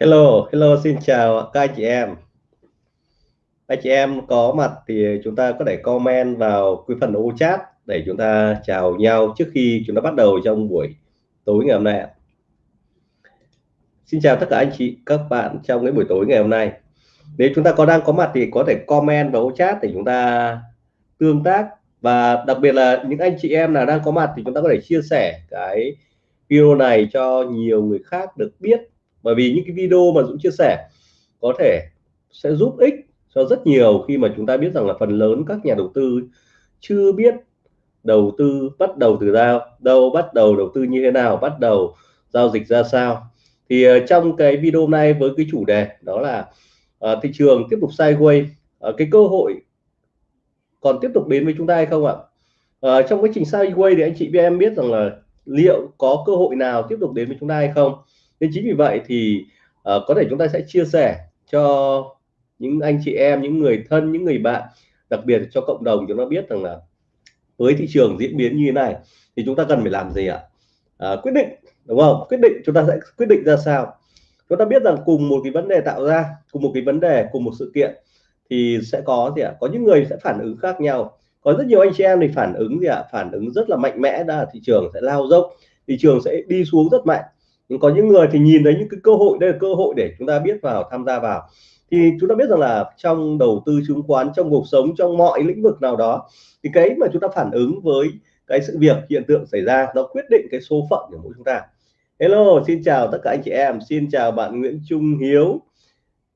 Hello, hello, xin chào các anh chị em. Anh chị em có mặt thì chúng ta có thể comment vào cái phần ô chat để chúng ta chào nhau trước khi chúng ta bắt đầu trong buổi tối ngày hôm nay. Xin chào tất cả anh chị, các bạn trong cái buổi tối ngày hôm nay. Nếu chúng ta có đang có mặt thì có thể comment vào ô chat để chúng ta tương tác và đặc biệt là những anh chị em nào đang có mặt thì chúng ta có thể chia sẻ cái video này cho nhiều người khác được biết bởi vì những cái video mà Dũng chia sẻ có thể sẽ giúp ích cho rất nhiều khi mà chúng ta biết rằng là phần lớn các nhà đầu tư chưa biết đầu tư bắt đầu từ đâu đâu bắt đầu đầu tư như thế nào bắt đầu giao dịch ra sao. Thì ờ, trong cái video này với cái chủ đề đó là uh, thị trường tiếp tục sideways uh, cái cơ hội còn tiếp tục đến với chúng ta hay không ạ? Uh, trong quá trình sideways thì anh chị em biết rằng là liệu có cơ hội nào tiếp tục đến với chúng ta hay không? Nên chính vì vậy thì uh, có thể chúng ta sẽ chia sẻ cho những anh chị em những người thân những người bạn đặc biệt cho cộng đồng chúng ta biết rằng là với thị trường diễn biến như thế này thì chúng ta cần phải làm gì ạ? À, quyết định đúng không? Quyết định chúng ta sẽ quyết định ra sao? Chúng ta biết rằng cùng một cái vấn đề tạo ra cùng một cái vấn đề cùng một sự kiện thì sẽ có gì ạ? Có những người sẽ phản ứng khác nhau. Có rất nhiều anh chị em thì phản ứng gì ạ? Phản ứng rất là mạnh mẽ là thị trường sẽ lao dốc thị trường sẽ đi xuống rất mạnh nhưng có những người thì nhìn thấy những cái cơ hội đây là cơ hội để chúng ta biết vào tham gia vào. Thì chúng ta biết rằng là trong đầu tư chứng khoán trong cuộc sống trong mọi lĩnh vực nào đó thì cái mà chúng ta phản ứng với cái sự việc hiện tượng xảy ra nó quyết định cái số phận của mỗi chúng ta. Hello xin chào tất cả anh chị em. Xin chào bạn Nguyễn Trung Hiếu.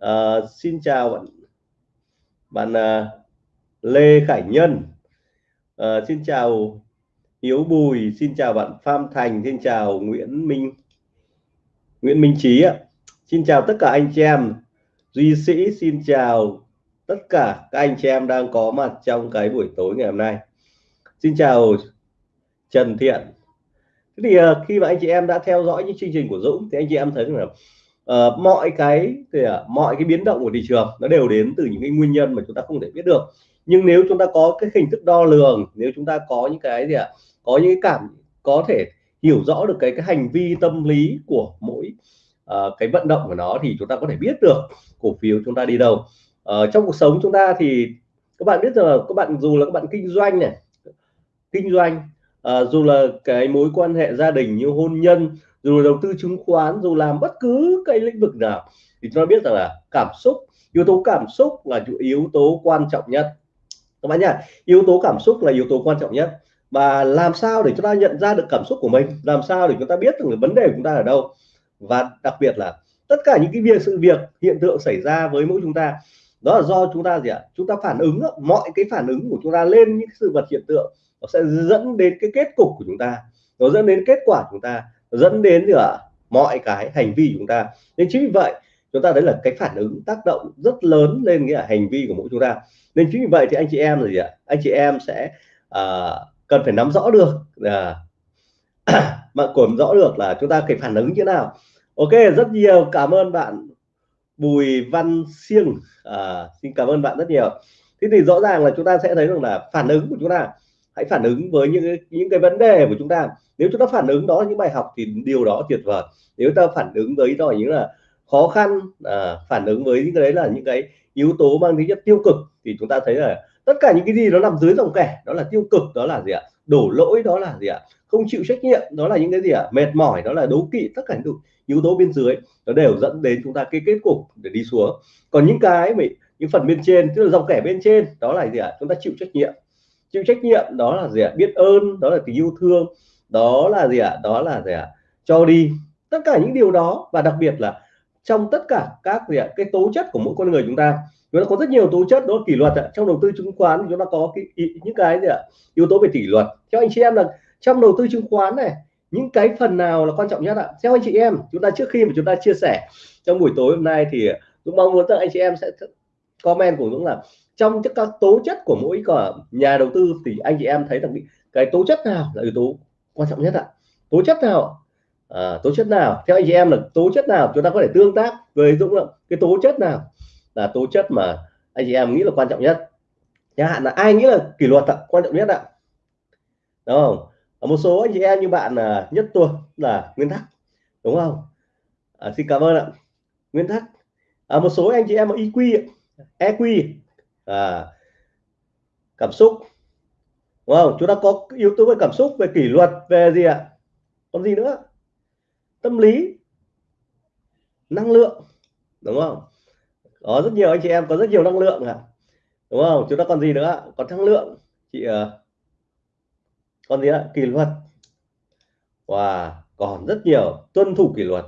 Uh, xin chào bạn bạn uh, Lê Khải Nhân. Uh, xin chào Hiếu Bùi. Xin chào bạn Phan Thành. Xin chào Nguyễn Minh. Nguyễn Minh Trí ạ. Xin chào tất cả anh chị em. Duy Sĩ xin chào tất cả các anh chị em đang có mặt trong cái buổi tối ngày hôm nay. Xin chào Trần Thiện. Thế thì ờ, khi mà anh chị em đã theo dõi những chương trình của Dũng thì anh chị em thấy là uh, ờ, mọi cái thì uh, à, mọi cái biến động của thị trường nó đều đến từ những cái nguyên nhân mà chúng ta không thể biết được. Nhưng nếu chúng ta có cái hình thức đo lường nếu chúng ta có những cái gì ạ? Có những cái cảm có thể hiểu rõ được cái cái hành vi tâm lý của mỗi uh, cái vận động của nó thì chúng ta có thể biết được cổ phiếu chúng ta đi đâu. Uh, trong cuộc sống chúng ta thì các bạn biết rằng là các bạn dù là các bạn kinh doanh này kinh doanh uh, dù là cái mối quan hệ gia đình như hôn nhân dù là đầu tư chứng khoán dù làm bất cứ cái lĩnh vực nào thì chúng ta biết rằng là cảm xúc yếu tố cảm xúc là yếu tố quan trọng nhất. Các bạn nhá yếu tố cảm xúc là yếu tố quan trọng nhất và làm sao để chúng ta nhận ra được cảm xúc của mình? Làm sao để chúng ta biết được vấn đề của chúng ta ở đâu? Và đặc biệt là tất cả những cái việc sự việc hiện tượng xảy ra với mỗi chúng ta đó là do chúng ta gì ạ? Chúng ta phản ứng mọi cái phản ứng của chúng ta lên những sự vật hiện tượng nó sẽ dẫn đến cái kết cục của chúng ta. Nó dẫn đến kết quả của chúng ta dẫn đến gì ạ? Mọi cái hành vi của chúng ta. Nên chính vì vậy chúng ta thấy là cái phản ứng tác động rất lớn lên cái hành vi của mỗi chúng ta. Nên chính vì vậy thì anh chị em là gì ạ? Anh chị em sẽ uh, cần phải nắm rõ được là mà còn rõ được là chúng ta phải phản ứng như thế nào. Ok rất nhiều cảm ơn bạn Bùi Văn Siêng. À, xin cảm ơn bạn rất nhiều. Thế thì rõ ràng là chúng ta sẽ thấy rằng là phản ứng của chúng ta hãy phản ứng với những những cái vấn đề của chúng ta. Nếu chúng ta phản ứng đó những bài học thì điều đó tuyệt vời. Nếu ta phản ứng với đó những là khó khăn à, phản ứng với những cái đấy là những cái yếu tố mang tính chất tiêu cực thì chúng ta thấy là tất cả những cái gì nó nằm dưới dòng kẻ, đó là tiêu cực, đó là gì ạ? Đổ lỗi, đó là gì ạ? Không chịu trách nhiệm, đó là những cái gì ạ? Mệt mỏi, đó là đấu kỵ, tất cả những yếu tố bên dưới, nó đều dẫn đến chúng ta cái kết cục để đi xuống. Còn những cái mà, những phần bên trên, tức là dòng kẻ bên trên, đó là gì ạ? Chúng ta chịu trách nhiệm. Chịu trách nhiệm, đó là gì ạ? Biết ơn, đó là tình yêu thương, đó là gì ạ? Đó là gì ạ? Cho đi. Tất cả những điều đó, và đặc biệt là trong tất cả các gì ạ? Cái tố chất của mỗi con người chúng ta chúng ta có rất nhiều tố chất đó kỷ luật ạ. trong đầu tư chứng khoán chúng ta có cái những cái gì ạ? Yếu tố về kỷ luật. Theo anh chị em là trong đầu tư chứng khoán này những cái phần nào là quan trọng nhất ạ? Theo anh chị em chúng ta trước khi mà chúng ta chia sẻ trong buổi tối hôm nay thì tôi mong muốn rằng anh chị em sẽ comment của Dũng là trong các tố chất của mỗi cả nhà đầu tư thì anh chị em thấy rằng cái tố chất nào là yếu tố quan trọng nhất ạ? Tố chất nào? À, tố chất nào? Theo anh chị em là tố chất nào chúng ta có thể tương tác với Dũng là cái tố chất nào? Là tố chất mà anh chị em nghĩ là quan trọng nhất. Chẳng hạn là ai nghĩ là kỷ luật là quan trọng nhất ạ. Đúng không? Ở một số anh chị em như bạn là nhất tuần là nguyên tắc đúng không? À, xin cảm ơn ạ. Nguyên tắc à, một số anh chị em EQ EQ à, cảm xúc đúng không? Chúng ta có yếu tố về cảm xúc về kỷ luật về gì ạ? Còn gì nữa? Tâm lý năng lượng đúng không? Có rất nhiều anh chị em có rất nhiều năng lượng à đúng không? Chúng ta còn gì nữa? Còn năng lượng. Chị ờ, còn gì ạ? Kỷ luật. Và wow, còn rất nhiều. Tuân thủ kỷ luật.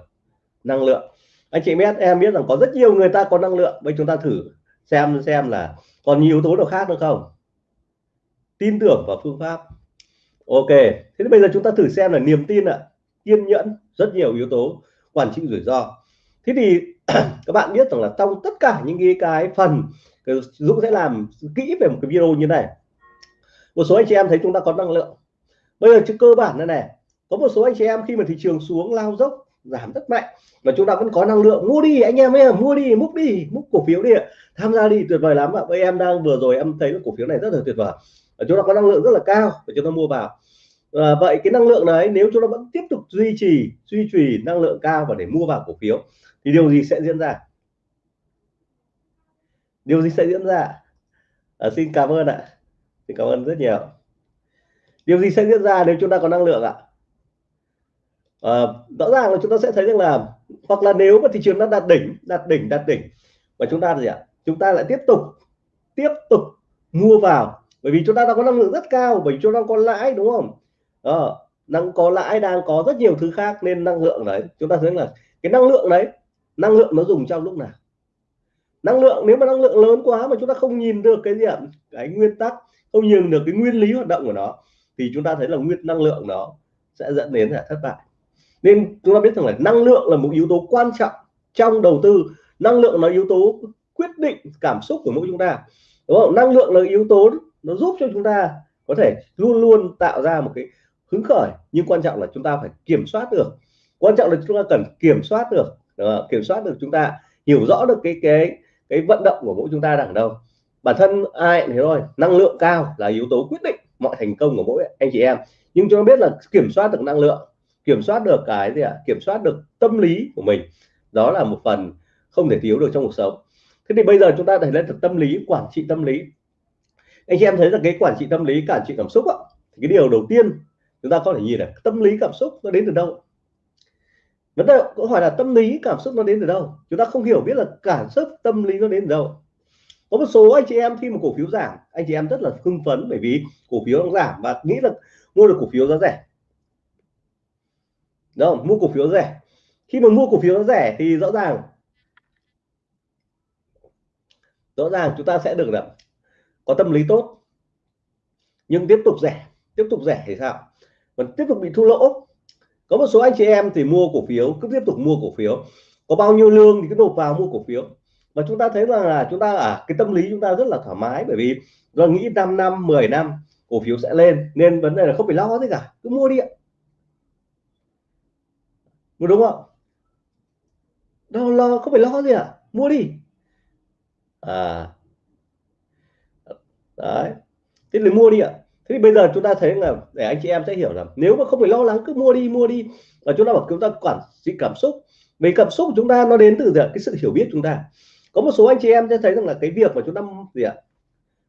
Năng lượng. Anh chị biết em biết rằng có rất nhiều người ta có năng lượng. Bây chúng ta thử xem xem là còn nhiều yếu tố nào khác nữa không? Tin tưởng vào phương pháp. Ok thế bây giờ chúng ta thử xem là niềm tin ạ. À, kiên nhẫn rất nhiều yếu tố. Quản trị rủi ro. Thế thì các bạn biết rằng là trong tất cả những cái, cái phần Dũng sẽ làm kỹ về một cái video như này. Một số anh chị em thấy chúng ta có năng lượng. Bây giờ chứ cơ bản này này có một số anh chị em khi mà thị trường xuống lao dốc giảm rất mạnh mà chúng ta vẫn có năng lượng. Mua đi anh em ơi mua đi múc đi múc cổ phiếu đi tham gia đi tuyệt vời lắm ạ. Bây em đang vừa rồi em thấy cổ phiếu này rất là tuyệt vời. Và chúng ta có năng lượng rất là cao và chúng ta mua vào. À, vậy cái năng lượng đấy nếu chúng ta vẫn tiếp tục duy trì duy trì năng lượng cao và để mua vào cổ phiếu thì điều gì sẽ diễn ra? Điều gì sẽ diễn ra? À, xin cảm ơn ạ. Xin cảm ơn rất nhiều. Điều gì sẽ diễn ra nếu chúng ta có năng lượng ạ? À, rõ ràng là chúng ta sẽ thấy rằng là hoặc là nếu mà thị trường nó đạt đỉnh đạt đỉnh đạt đỉnh và chúng ta gì ạ? Chúng ta lại tiếp tục tiếp tục mua vào. Bởi vì chúng ta đang có năng lượng rất cao bởi vì chúng ta có lãi đúng không? Ờ, Đó, đang có lãi đang có rất nhiều thứ khác nên năng lượng đấy. Chúng ta thấy là cái năng lượng đấy năng lượng nó dùng trong lúc nào? Năng lượng, nếu mà năng lượng lớn quá mà chúng ta không nhìn được cái gì ạ? Cái nguyên tắc, không nhìn được cái nguyên lý hoạt động của nó, thì chúng ta thấy là nguyên, năng lượng nó sẽ dẫn đến là thất bại. Nên chúng ta biết rằng là năng lượng là một yếu tố quan trọng trong đầu tư. Năng lượng là yếu tố quyết định cảm xúc của mỗi chúng ta, đúng không? Năng lượng là yếu tố nó giúp cho chúng ta có thể luôn luôn tạo ra một cái hứng khởi. Nhưng quan trọng là chúng ta phải kiểm soát được. Quan trọng là chúng ta cần kiểm soát được kiểm soát được chúng ta, hiểu rõ được cái cái cái vận động của mỗi chúng ta đang ở đâu. Bản thân ai thế thôi năng lượng cao là yếu tố quyết định mọi thành công của mỗi anh chị em. Nhưng chúng ta biết là kiểm soát được năng lượng, kiểm soát được cái gì ạ? À? kiểm soát được tâm lý của mình. Đó là một phần không thể thiếu được trong cuộc sống. Thế thì bây giờ chúng ta thấy lên được tâm lý, quản trị tâm lý. Anh chị em thấy là cái quản trị tâm lý quản trị cảm xúc ạ cái điều đầu tiên chúng ta có thể nhìn là tâm lý cảm xúc nó đến từ đâu? Vấn đề câu hỏi là tâm lý, cảm xúc nó đến từ đâu? Chúng ta không hiểu biết là cảm xúc, tâm lý nó đến từ đâu. Có một số anh chị em khi mà cổ phiếu giảm, anh chị em rất là hưng phấn bởi vì cổ phiếu nó giảm và nghĩ là mua được cổ phiếu giá rẻ. Đúng không? Mua cổ phiếu rẻ. Khi mà mua cổ phiếu nó rẻ thì rõ ràng rõ ràng chúng ta sẽ được là có tâm lý tốt. Nhưng tiếp tục rẻ, tiếp tục rẻ thì sao? Vẫn tiếp tục bị thua lỗ có một số anh chị em thì mua cổ phiếu, cứ tiếp tục mua cổ phiếu. Có bao nhiêu lương thì cứ nộp vào mua cổ phiếu. Và chúng ta thấy rằng là chúng ta ở cái tâm lý chúng ta rất là thoải mái, bởi vì do nghĩ 5 năm 10 năm cổ phiếu sẽ lên, nên vấn đề là không phải lo gì cả, cứ mua đi ạ. Đúng không? Đâu lo, không phải lo gì ạ, mua đi. À. Đấy. Thế thì mua đi ạ thế bây giờ chúng ta thấy là để anh chị em sẽ hiểu là nếu mà không phải lo lắng cứ mua đi mua đi và chúng ta bảo chúng ta quản trị cảm xúc vì cảm xúc của chúng ta nó đến từ cái sự hiểu biết chúng ta có một số anh chị em sẽ thấy rằng là cái việc mà chúng ta gì ạ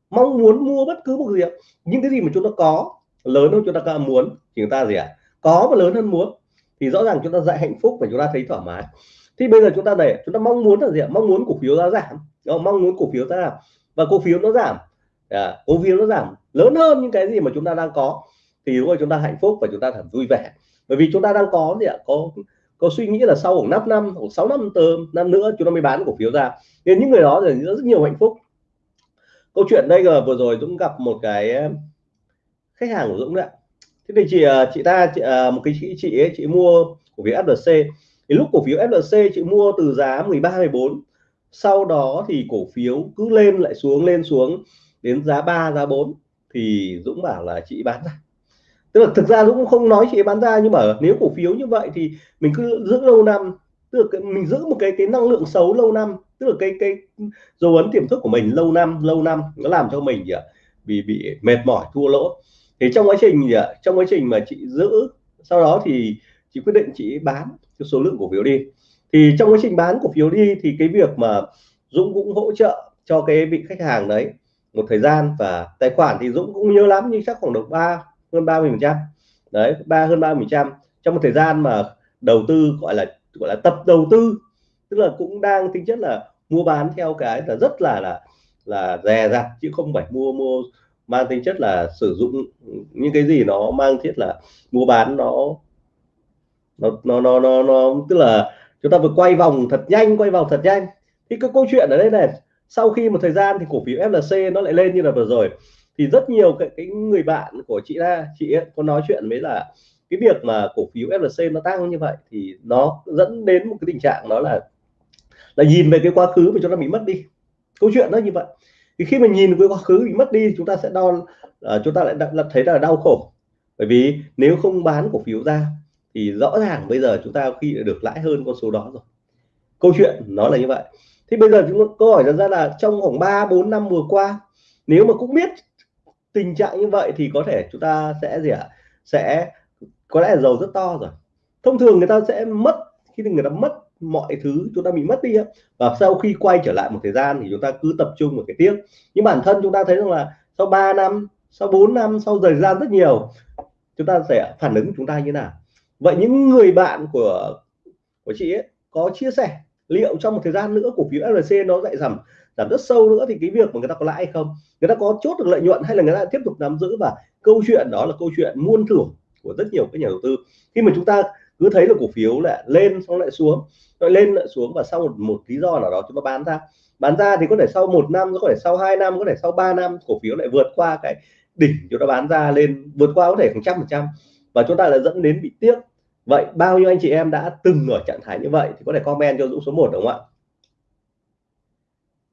mong muốn mua bất cứ một gì ạ những cái gì mà chúng ta có lớn hơn chúng ta muốn thì chúng ta gì ạ có và lớn hơn muốn thì rõ ràng chúng ta dạy hạnh phúc và chúng ta thấy thoải mái thì bây giờ chúng ta để chúng ta mong muốn là gì ạ mong muốn cổ phiếu giá giảm mong muốn cổ phiếu giá giảm và cổ phiếu nó giảm à, cổ phiếu nó giảm lớn hơn những cái gì mà chúng ta đang có. Thì đúng rồi chúng ta hạnh phúc và chúng ta thật vui vẻ. Bởi vì chúng ta đang có thì ạ? Có có suy nghĩ là sau khoảng 5 năm hoặc 6 năm tờ năm nữa chúng ta mới bán cổ phiếu ra. Nên những người đó thì rất nhiều hạnh phúc. Câu chuyện đây là vừa rồi Dũng gặp một cái ờ, khách hàng của Dũng đấy thế thì chị ờ, chị ta chị, ờ, một cái chị chị ấy chị mua cổ phiếu FLC thì lúc cổ phiếu FLC chị mua từ giá 13 14 sau đó thì cổ phiếu cứ lên lại xuống lên xuống đến giá 3 giá 4 thì Dũng bảo là chị bán ra. Tức là thực ra Dũng cũng không nói chị bán ra, nhưng mà nếu cổ phiếu như vậy thì mình cứ giữ lâu năm, tức là mình giữ một cái cái năng lượng xấu lâu năm, tức là cái cái dấu ấn tiềm thức của mình lâu năm lâu năm nó làm cho mình gì bị bị mệt mỏi, thua lỗ. Thì trong quá trình gì trong quá trình mà chị giữ, sau đó thì chị quyết định chị bán cái số lượng cổ phiếu đi. Thì trong quá trình bán cổ phiếu đi thì cái việc mà Dũng cũng hỗ trợ cho cái vị khách hàng đấy một thời gian và tài khoản thì Dũng cũng nhớ lắm nhưng chắc khoảng được ba hơn 30 phần trăm. Đấy ba hơn 30 phần trăm. Trong một thời gian mà đầu tư gọi là gọi là tập đầu tư tức là cũng đang tính chất là mua bán theo cái là rất là là là dè dặt chứ không phải mua mua mang tính chất là sử dụng những cái gì nó mang thiết là mua bán nó nó nó nó nó, nó tức là chúng ta vừa quay vòng thật nhanh quay vòng thật nhanh. Thì cái câu chuyện ở đây này sau khi một thời gian thì cổ phiếu FLC nó lại lên như là vừa rồi. Thì rất nhiều cái, cái người bạn của chị ra chị ấy có nói chuyện với là cái việc mà cổ phiếu FLC nó tăng như vậy thì nó dẫn đến một cái tình trạng đó là là nhìn về cái quá khứ mà chúng ta bị mất đi. Câu chuyện nó như vậy. Thì khi mà nhìn cái quá khứ bị mất đi chúng ta sẽ đo uh, chúng ta lại đã, thấy là đau khổ. Bởi vì nếu không bán cổ phiếu ra thì rõ ràng bây giờ chúng ta khi được lãi hơn con số đó rồi. Câu chuyện nó là như vậy thì bây giờ chúng câu hỏi ra là trong khoảng 3 4 năm vừa qua, nếu mà cũng biết tình trạng như vậy thì có thể chúng ta sẽ gì ạ? À? sẽ có lẽ là giàu rất to rồi. Thông thường người ta sẽ mất khi người ta mất mọi thứ, chúng ta bị mất đi và sau khi quay trở lại một thời gian thì chúng ta cứ tập trung vào cái tiếc. Nhưng bản thân chúng ta thấy rằng là sau 3 năm, sau 4 năm, sau thời gian rất nhiều, chúng ta sẽ phản ứng chúng ta như nào? Vậy những người bạn của của chị ấy có chia sẻ liệu trong một thời gian nữa cổ phiếu FLC nó lại giảm giảm rất sâu nữa thì cái việc mà người ta có lãi hay không? Người ta có chốt được lợi nhuận hay là người ta tiếp tục nắm giữ? Và câu chuyện đó là câu chuyện muôn thưởng của rất nhiều các nhà đầu tư. Khi mà chúng ta cứ thấy là cổ phiếu lại lên xong lại xuống lại lên lại xuống và sau một, một lý do nào đó chúng ta bán ra. Bán ra thì có thể sau một năm có thể sau 2 năm có thể sau 3 năm cổ phiếu lại vượt qua cái đỉnh chúng ta bán ra lên vượt qua có thể khoảng trăm phần trăm. Và chúng ta lại dẫn đến bị tiếc vậy bao nhiêu anh chị em đã từng ở trạng thái như vậy thì có thể comment cho Dũng số 1 đúng không ạ?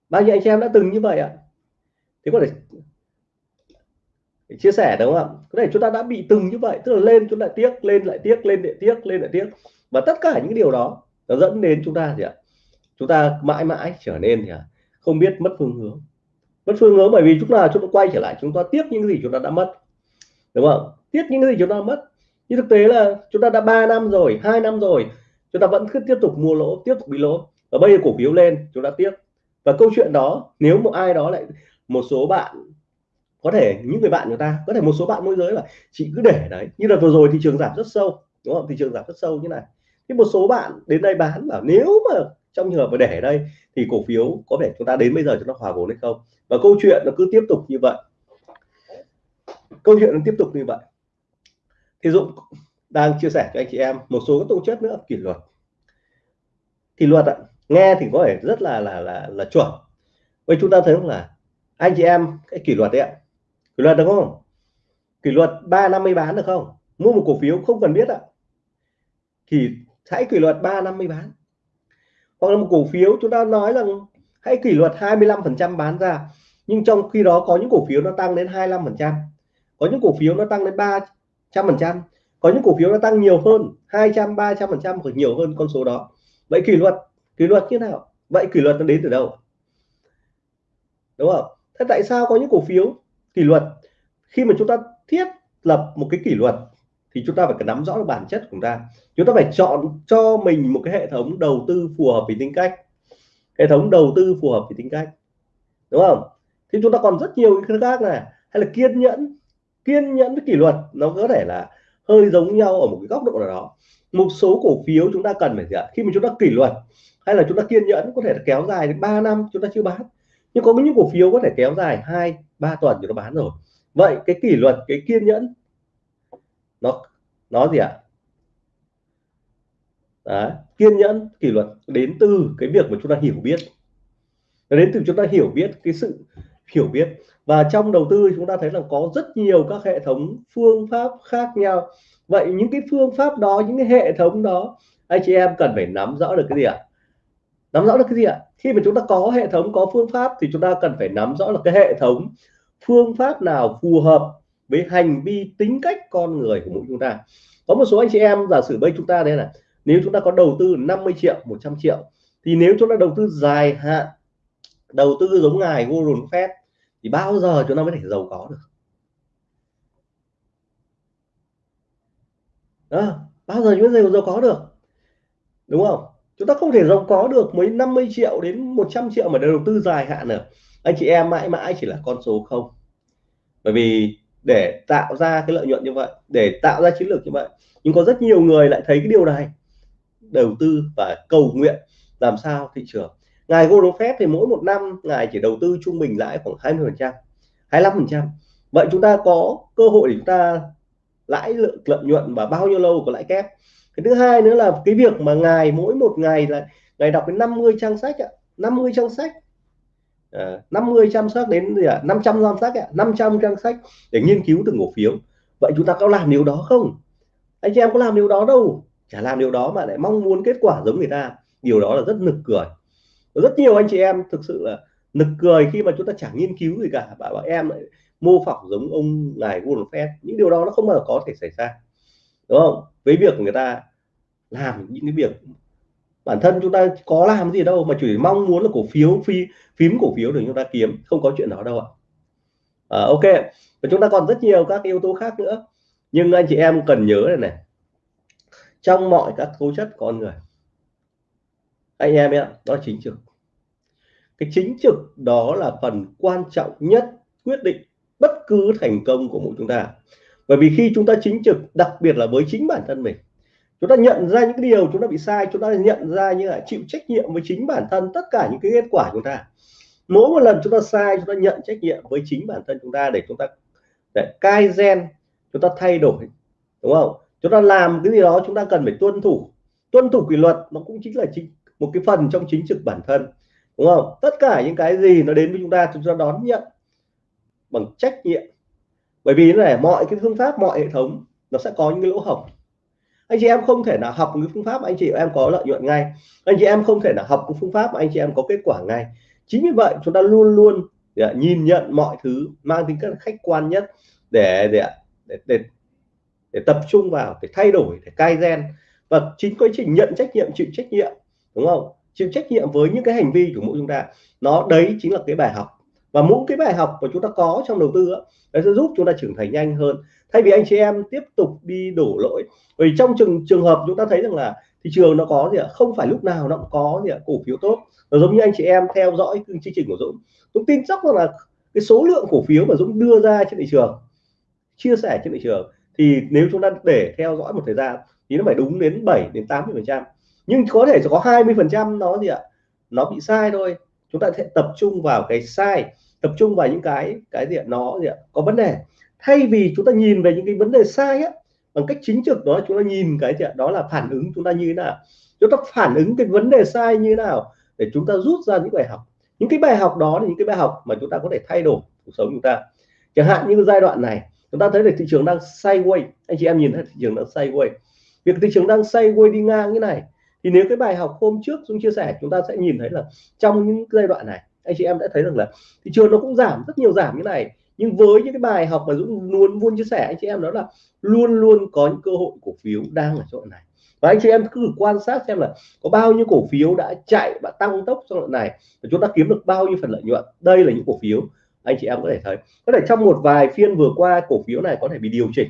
Bao nhiêu anh chị em đã từng như vậy ạ? Thì có thể chia sẻ đúng không ạ? Có thể chúng ta đã bị từng như vậy, tức là lên chúng lại tiếc, lên lại tiếc, lên lại tiếc, lên lại tiếc. Và tất cả những điều đó nó dẫn đến chúng ta gì ạ? Chúng ta mãi mãi trở nên gì ạ? Không biết mất phương hướng. Mất phương hướng bởi vì chúng ta chúng ta quay trở lại, chúng ta tiếc những gì chúng ta đã mất. Đúng không? Tiếc những gì chúng ta mất nhưng thực tế là chúng ta đã 3 năm rồi, hai năm rồi, chúng ta vẫn cứ tiếp tục mua lỗ, tiếp tục bị lỗ. Và bây giờ cổ phiếu lên, chúng ta tiếp. Và câu chuyện đó, nếu một ai đó lại, một số bạn, có thể những người bạn người ta, có thể một số bạn môi giới là chị cứ để đấy. Như là vừa rồi thị trường giảm rất sâu, đúng không? Thị trường giảm rất sâu như này. Thì một số bạn đến đây bán bảo, nếu mà trong trường hợp mà để ở đây, thì cổ phiếu có thể chúng ta đến bây giờ chúng ta hòa vốn hay không? Và câu chuyện nó cứ tiếp tục như vậy. Câu chuyện nó tiếp tục như vậy thì Dũng đang chia sẻ cho anh chị em một số các tố chất nữa, kỷ luật. Thì luật ạ, nghe thì có thể rất là là là là chuẩn. Vậy chúng ta thấy không là anh chị em, cái kỷ luật đấy ạ, kỷ luật được không? Kỷ luật ba năm mươi bán được không? Mua một cổ phiếu không cần biết ạ. Thì hãy kỷ luật ba năm mươi bán. Hoặc là một cổ phiếu chúng ta nói rằng hãy kỷ luật 25 phần trăm bán ra, nhưng trong khi đó có những cổ phiếu nó tăng đến 25 phần trăm. Có những cổ phiếu nó tăng đến trăm phần trăm. Có những cổ phiếu nó tăng nhiều hơn 200 300 phần trăm hoặc nhiều hơn con số đó. Vậy kỷ luật kỷ luật như nào? Vậy kỷ luật nó đến từ đâu? Đúng không? Thế tại sao có những cổ phiếu kỷ luật? Khi mà chúng ta thiết lập một cái kỷ luật thì chúng ta phải nắm rõ được bản chất của chúng ta. Chúng ta phải chọn cho mình một cái hệ thống đầu tư phù hợp với tính cách. Hệ thống đầu tư phù hợp với tính cách. Đúng không? Thì chúng ta còn rất nhiều cái khác này. Hay là kiên nhẫn kiên nhẫn với kỷ luật nó có thể là hơi giống nhau ở một cái góc độ nào đó. Một số cổ phiếu chúng ta cần phải gì ạ? Khi mà chúng ta kỷ luật hay là chúng ta kiên nhẫn có thể là kéo dài đến 3 năm chúng ta chưa bán. Nhưng có những cổ phiếu có thể kéo dài hai ba tuần thì nó bán rồi. Vậy cái kỷ luật cái kiên nhẫn nó nó gì ạ? Đấy, kiên nhẫn kỷ luật đến từ cái việc mà chúng ta hiểu biết. Đến từ chúng ta hiểu biết cái sự hiểu biết. Và trong đầu tư chúng ta thấy là có rất nhiều các hệ thống phương pháp khác nhau. Vậy những cái phương pháp đó, những cái hệ thống đó, anh chị em cần phải nắm rõ được cái gì ạ? Nắm rõ được cái gì ạ? Khi mà chúng ta có hệ thống, có phương pháp thì chúng ta cần phải nắm rõ là cái hệ thống phương pháp nào phù hợp với hành vi tính cách con người của mỗi chúng ta. Có một số anh chị em giả sử bây chúng ta đây là nếu chúng ta có đầu tư 50 triệu 100 triệu, thì nếu chúng ta đầu tư dài hạn, đầu tư giống ngài Warren Buffett thì bao giờ chúng ta mới thể giàu có được? Đó, bao giờ chúng ta giàu có được? Đúng không? Chúng ta không thể giàu có được mấy 50 triệu đến 100 triệu mà để đầu tư dài hạn được. Anh chị em mãi mãi chỉ là con số không. Bởi vì để tạo ra cái lợi nhuận như vậy để tạo ra chiến lược như vậy nhưng có rất nhiều người lại thấy cái điều này. Đầu tư và cầu nguyện làm sao thị trường ngài Warren Buffett thì mỗi một năm ngài chỉ đầu tư trung bình lãi khoảng 20 phần trăm 25 phần trăm. Vậy chúng ta có cơ hội để chúng ta lãi lượng lợi nhuận và bao nhiêu lâu có lãi kép? Cái thứ hai nữa là cái việc mà ngài mỗi một ngày là ngài đọc đến 50 trang sách ạ 50 trang sách. À, 50 trang sách đến gì ạ? 500 trang sách ạ 500 trang sách để nghiên cứu từng cổ phiếu. Vậy chúng ta có làm điều đó không? Anh chị em có làm điều đó đâu chả làm điều đó mà lại mong muốn kết quả giống người ta. Điều đó là rất nực cười rất nhiều anh chị em thực sự là nực cười khi mà chúng ta chẳng nghiên cứu gì cả. Bảo, bảo em lại mô phỏng giống ông ngài Warren Buffett. Những điều đó nó không bao giờ có thể xảy ra. Đúng không? Với việc người ta làm những cái việc bản thân chúng ta có làm gì đâu mà chỉ mong muốn là cổ phiếu phi phím cổ phiếu để chúng ta kiếm. Không có chuyện đó đâu ạ. À, ok. Và chúng ta còn rất nhiều các yếu tố khác nữa. Nhưng anh chị em cần nhớ này này. Trong mọi các tố chất con người anh em ạ, đó là chính trực. Cái chính trực đó là phần quan trọng nhất quyết định bất cứ thành công của mỗi chúng ta. Bởi vì khi chúng ta chính trực, đặc biệt là với chính bản thân mình, chúng ta nhận ra những cái điều chúng ta bị sai, chúng ta nhận ra như là chịu trách nhiệm với chính bản thân tất cả những cái kết quả chúng ta. Mỗi một lần chúng ta sai, chúng ta nhận trách nhiệm với chính bản thân chúng ta để chúng ta, để cai gen, chúng ta thay đổi, đúng không? Chúng ta làm cái gì đó chúng ta cần phải tuân thủ. Tuân thủ kỷ luật nó cũng chính là chính một cái phần trong chính trực bản thân đúng không? Tất cả những cái gì nó đến với chúng ta chúng ta đón nhận bằng trách nhiệm. Bởi vì này mọi cái phương pháp mọi hệ thống nó sẽ có những cái lỗ hổng. Anh chị em không thể nào học cái phương pháp anh chị em có lợi nhuận ngay. Anh chị em không thể nào học cái phương pháp anh chị em có kết quả ngay. Chính vì vậy chúng ta luôn luôn để nhìn nhận mọi thứ mang tính cách khách quan nhất để để để, để, để tập trung vào để thay đổi để cai gen. Và chính quá trình nhận trách nhiệm chịu trách nhiệm đúng không? Chịu trách nhiệm với những cái hành vi của mỗi chúng ta. Nó, đấy chính là cái bài học. Và mỗi cái bài học mà chúng ta có trong đầu tư nó sẽ giúp chúng ta trưởng thành nhanh hơn. Thay vì anh chị em tiếp tục đi đổ lỗi. Vì trong trường trường hợp chúng ta thấy rằng là thị trường nó có gì ạ? Không phải lúc nào nó cũng có gì ạ? Cổ phiếu tốt. Nó giống như anh chị em theo dõi chương trình của Dũng. Dũng tin chắc rằng là cái số lượng cổ phiếu mà Dũng đưa ra trên thị trường, chia sẻ trên thị trường, thì nếu chúng ta để theo dõi một thời gian, thì nó phải đúng đến 7 đến 80 phần trăm nhưng có thể có 20 phần trăm nó gì ạ? Nó bị sai thôi. Chúng ta sẽ tập trung vào cái sai, tập trung vào những cái cái gì ạ? Nó gì ạ? Có vấn đề. Thay vì chúng ta nhìn về những cái vấn đề sai á, bằng cách chính trực đó, chúng ta nhìn cái gì ạ? Đó là phản ứng chúng ta như thế nào? Chúng ta phản ứng cái vấn đề sai như thế nào để chúng ta rút ra những bài học? Những cái bài học đó là những cái bài học mà chúng ta có thể thay đổi cuộc sống chúng ta. Chẳng hạn như giai đoạn này, chúng ta thấy là thị trường đang sideways. Anh chị em nhìn thấy thị trường đang sideways. Việc thị trường đang sideways đi ngang như này thì nếu cái bài học hôm trước chúng chia sẻ, chúng ta sẽ nhìn thấy là trong những giai đoạn này, anh chị em đã thấy rằng là thị trường nó cũng giảm, rất nhiều giảm như này. Nhưng với những cái bài học mà Dũng luôn luôn chia sẻ, anh chị em đó là luôn luôn có những cơ hội cổ phiếu đang ở chỗ này. Và anh chị em cứ quan sát xem là có bao nhiêu cổ phiếu đã chạy và tăng tốc trong đoạn này và chúng ta kiếm được bao nhiêu phần lợi nhuận. Đây là những cổ phiếu anh chị em có thể thấy. Có thể trong một vài phiên vừa qua, cổ phiếu này có thể bị điều chỉnh.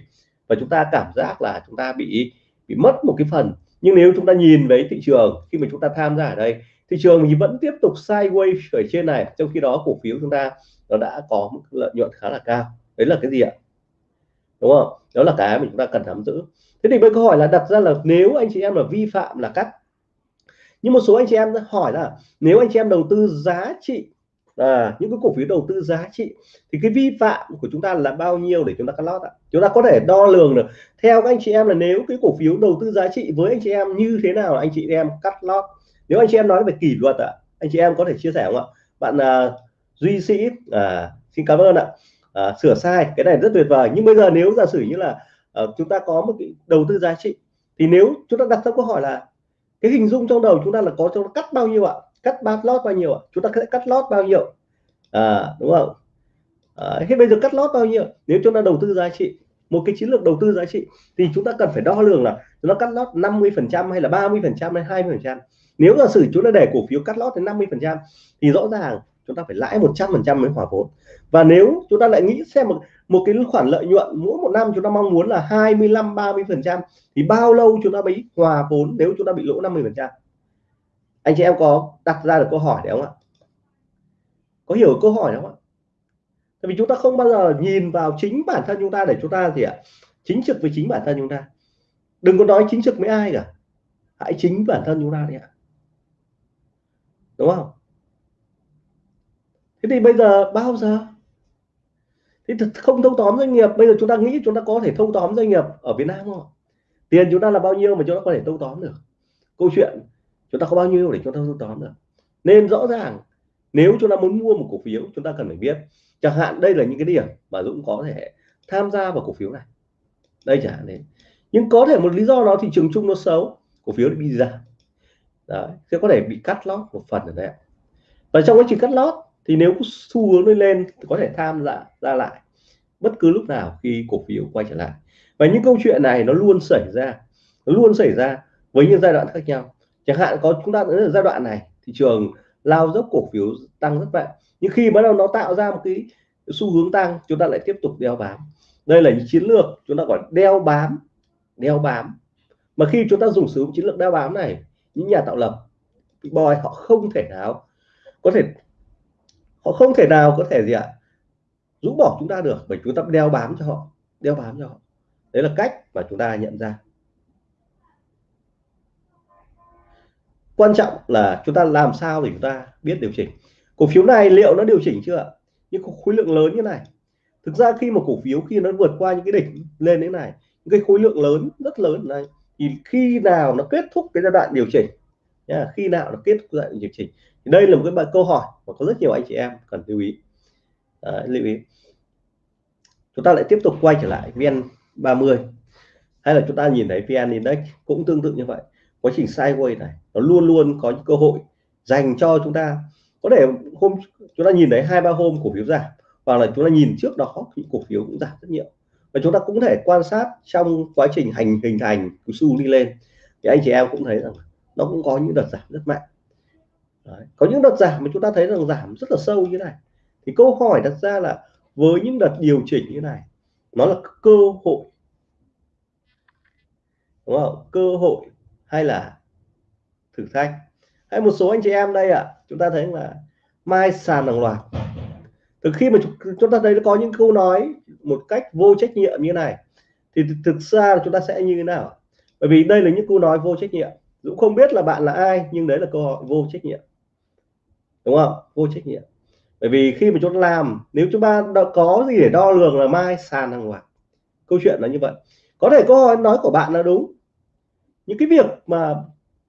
Và chúng ta cảm giác là chúng ta bị bị mất một cái phần nhưng nếu chúng ta nhìn với thị trường, khi mà chúng ta tham gia ở đây, thị trường thì vẫn tiếp tục sideways ở trên này, trong khi đó cổ phiếu chúng ta nó đã có mức lợi nhuận khá là cao. Đấy là cái gì ạ? Đúng không? Đó là cái mà chúng ta cần nắm giữ. Thế thì bây câu hỏi là đặt ra là nếu anh chị em là vi phạm là cắt. Nhưng một số anh chị em hỏi là, nếu anh chị em đầu tư giá trị à, những cái cổ phiếu đầu tư giá trị thì cái vi phạm của chúng ta là bao nhiêu để chúng ta cắt lót ạ? Chúng ta có thể đo lường được. Theo các anh chị em là nếu cái cổ phiếu đầu tư giá trị với anh chị em như thế nào anh chị em cắt lót? Nếu anh chị em nói về kỷ luật ạ anh chị em có thể chia sẻ không ạ? Bạn à, duy sĩ à, xin cảm ơn ạ. À, sửa sai cái này rất tuyệt vời. Nhưng bây giờ nếu giả sử như là à, chúng ta có một cái đầu tư giá trị thì nếu chúng ta đặt ra câu hỏi là cái hình dung trong đầu chúng ta là có cho cắt bao nhiêu ạ? Cắt bát lót bao nhiêu ạ? Chúng ta sẽ cắt lót bao nhiêu? À, đúng không? À, thế bây giờ cắt lót bao nhiêu? Nếu chúng ta đầu tư giá trị một cái chiến lược đầu tư giá trị thì chúng ta cần phải đo lường là nó cắt lót 50 phần trăm hay là 30 phần trăm hay 20 phần trăm. Nếu giả sử chúng ta để cổ phiếu cắt lót đến 50 phần trăm thì rõ ràng chúng ta phải lãi 100 phần trăm mới hòa vốn. Và nếu chúng ta lại nghĩ xem một một cái khoản lợi nhuận mỗi một năm chúng ta mong muốn là 25 30 phần trăm thì bao lâu chúng ta mới hòa vốn nếu chúng ta bị lỗ 50 phần trăm? Anh chị em có đặt ra được câu hỏi đấy không ạ? Có hiểu câu hỏi không ạ? Tại vì chúng ta không bao giờ nhìn vào chính bản thân chúng ta để chúng ta gì ạ? Chính trực với chính bản thân chúng ta. Đừng có nói chính trực với ai cả. Hãy chính bản thân chúng ta đi ạ. Đúng không? Thế thì bây giờ bao giờ? Thì không thâu tóm doanh nghiệp. Bây giờ chúng ta nghĩ chúng ta có thể thâu tóm doanh nghiệp ở Việt Nam không tiền chúng ta là bao nhiêu mà chúng ta có thể thâu tóm được? Câu chuyện chúng ta có bao nhiêu để chúng ta thâu tóm được? Nên rõ ràng, nếu chúng ta muốn mua một cổ phiếu, chúng ta cần phải biết, chẳng hạn đây là những cái điểm mà Dũng có thể tham gia vào cổ phiếu này. Đây chẳng hạn đấy nhưng có thể một lý do đó thị trường chung nó xấu, cổ phiếu bị giảm. Đấy, sẽ có thể bị cắt lót một phần ở đấy và trong quá trình cắt lót thì nếu xu hướng lên lên có thể tham gia, ra lại bất cứ lúc nào khi cổ phiếu quay trở lại. Và những câu chuyện này nó luôn xảy ra, nó luôn xảy ra với những giai đoạn khác nhau chẳng hạn có chúng ta ở giai đoạn này, thị trường lao dốc cổ phiếu tăng rất mạnh. Nhưng khi bắt đầu nó tạo ra một cái xu hướng tăng, chúng ta lại tiếp tục đeo bám. Đây là những chiến lược chúng ta gọi đeo bám đeo bám. Mà khi chúng ta dùng sử dụng chiến lược đeo bám này, những nhà tạo lập boy, họ không thể nào có thể, họ không thể nào có thể gì ạ? Rũ bỏ chúng ta được, bởi chúng ta đeo bám cho họ, đeo bám cho họ. Đấy là cách mà chúng ta nhận ra. Quan trọng là chúng ta làm sao để chúng ta biết điều chỉnh. Cổ phiếu này liệu nó điều chỉnh chưa những khối lượng lớn như này. Thực ra khi một cổ phiếu khi nó vượt qua những cái đỉnh lên thế này những cái khối lượng lớn rất lớn này thì khi nào nó kết thúc cái giai đoạn điều chỉnh nha khi nào nó kết thúc giai đoạn điều chỉnh thì đây là một cái bài câu hỏi mà có rất nhiều anh chị em cần lưu ý. Đấy, lưu ý. Chúng ta lại tiếp tục quay trở lại vn 30 hay là chúng ta nhìn thấy vn index cũng tương tự như vậy quá trình sideways này, nó luôn luôn có những cơ hội dành cho chúng ta. Có thể hôm chúng ta nhìn thấy hai, ba hôm cổ phiếu giảm, hoặc là chúng ta nhìn trước đó thì cổ phiếu cũng giảm rất nhiều. Và chúng ta cũng thể quan sát trong quá trình hành, hình thành của xu đi lên. Thì anh chị em cũng thấy rằng nó cũng có những đợt giảm rất mạnh. Đấy. có những đợt giảm mà chúng ta thấy rằng giảm rất là sâu như này. Thì câu hỏi đặt ra là với những đợt điều chỉnh như này, nó là cơ hội. Đúng không? Cơ hội hay là thử thách. Hay một số anh chị em đây ạ à, chúng ta thấy là mai sàn hàng loạt. Từ khi mà chúng ta thấy có những câu nói một cách vô trách nhiệm như này thì thực ra chúng ta sẽ như thế nào? Bởi vì đây là những câu nói vô trách nhiệm. Dũng không biết là bạn là ai nhưng đấy là câu hỏi vô trách nhiệm. Đúng không? Vô trách nhiệm. Bởi vì khi mà chúng ta làm nếu chúng ta có gì để đo lường là mai sàn hàng loạt? Câu chuyện là như vậy. Có thể câu hỏi nói của bạn là đúng những cái việc mà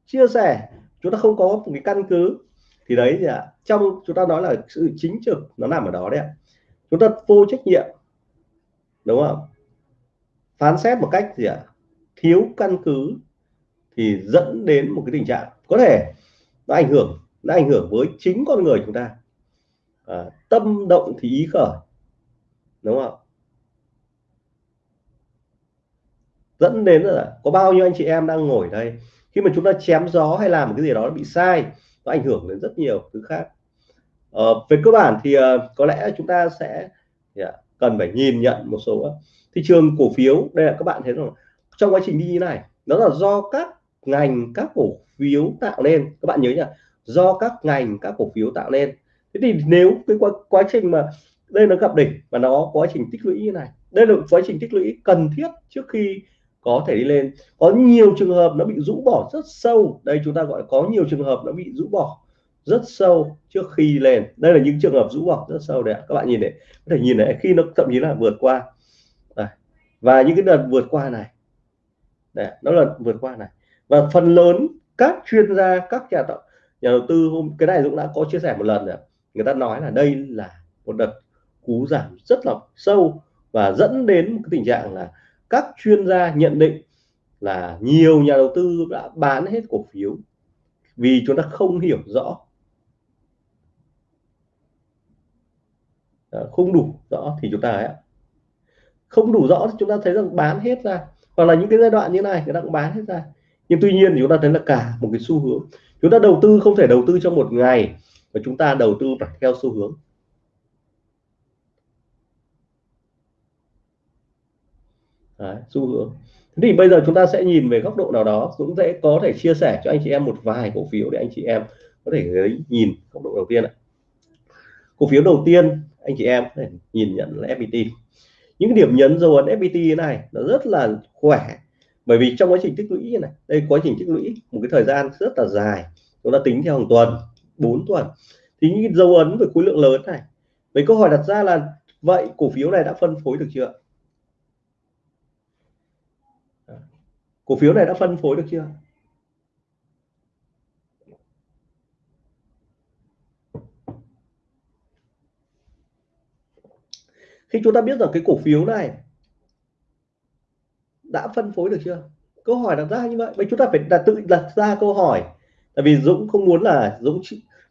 chia sẻ chúng ta không có một cái căn cứ thì đấy thì à, trong chúng ta nói là sự chính trực nó nằm ở đó đấy ạ. Chúng ta vô trách nhiệm đúng không phán xét một cách gì ạ? Thiếu căn cứ thì dẫn đến một cái tình trạng có thể nó ảnh hưởng nó ảnh hưởng với chính con người chúng ta. À, tâm động thì ý khởi đúng không dẫn đến là có bao nhiêu anh chị em đang ngồi đây. Khi mà chúng ta chém gió hay làm một cái gì đó bị sai nó ảnh hưởng đến rất nhiều thứ khác. Ờ, về cơ bản thì uh, có lẽ chúng ta sẽ yeah, cần phải nhìn nhận một số thị trường cổ phiếu. Đây là các bạn thấy rồi trong quá trình đi như này đó là do các ngành các cổ phiếu tạo nên. Các bạn nhớ nhỉ do các ngành các cổ phiếu tạo nên. Thế thì nếu cái quá, quá trình mà đây nó gặp đỉnh và nó quá trình tích lũy như này đây là quá trình tích lũy cần thiết trước khi có thể đi lên. Có nhiều trường hợp nó bị rũ bỏ rất sâu. Đây chúng ta gọi có nhiều trường hợp nó bị rũ bỏ rất sâu trước khi lên. Đây là những trường hợp rũ bỏ rất sâu đấy các bạn nhìn này, có thể nhìn này, khi nó thậm chí là vượt qua. Đây. và những cái đợt vượt qua này đấy nó là vượt qua này. Và phần lớn các chuyên gia, các nhà tạo, nhà đầu tư hôm, cái này cũng đã có chia sẻ một lần rồi người ta nói là đây là một đợt cú giảm rất là sâu và dẫn đến một cái tình trạng là các chuyên gia nhận định là nhiều nhà đầu tư đã bán hết cổ phiếu vì chúng ta không hiểu rõ. Ờ, không đủ rõ thì chúng ta ấy, không đủ rõ thì chúng ta thấy rằng bán hết ra. Hoặc là những cái giai đoạn như này người ta cũng bán hết ra. Nhưng tuy nhiên thì chúng ta thấy là cả một cái xu hướng. Chúng ta đầu tư không thể đầu tư trong một ngày mà chúng ta đầu tư phải theo xu hướng. Đấy, xu hướng. Thì bây giờ chúng ta sẽ nhìn về góc độ nào đó cũng sẽ có thể chia sẻ cho anh chị em một vài cổ phiếu để anh chị em có thể nhìn góc độ đầu tiên ạ. Cổ phiếu đầu tiên anh chị em có thể nhìn nhận là FPT những điểm nhấn dấu ấn FPT này nó rất là khỏe bởi vì trong quá trình tích lũy này đây quá trình tích lũy một cái thời gian rất là dài chúng ta tính theo hàng tuần 4 tuần. Thì những dấu ấn về khối lượng lớn này vậy câu hỏi đặt ra là vậy cổ phiếu này đã phân phối được chưa cổ phiếu này đã phân phối được chưa? Khi chúng ta biết rằng cái cổ phiếu này đã phân phối được chưa? Câu hỏi đặt ra như vậy. Vậy chúng ta phải đặt tự đặt ra câu hỏi. Tại vì Dũng không muốn là Dũng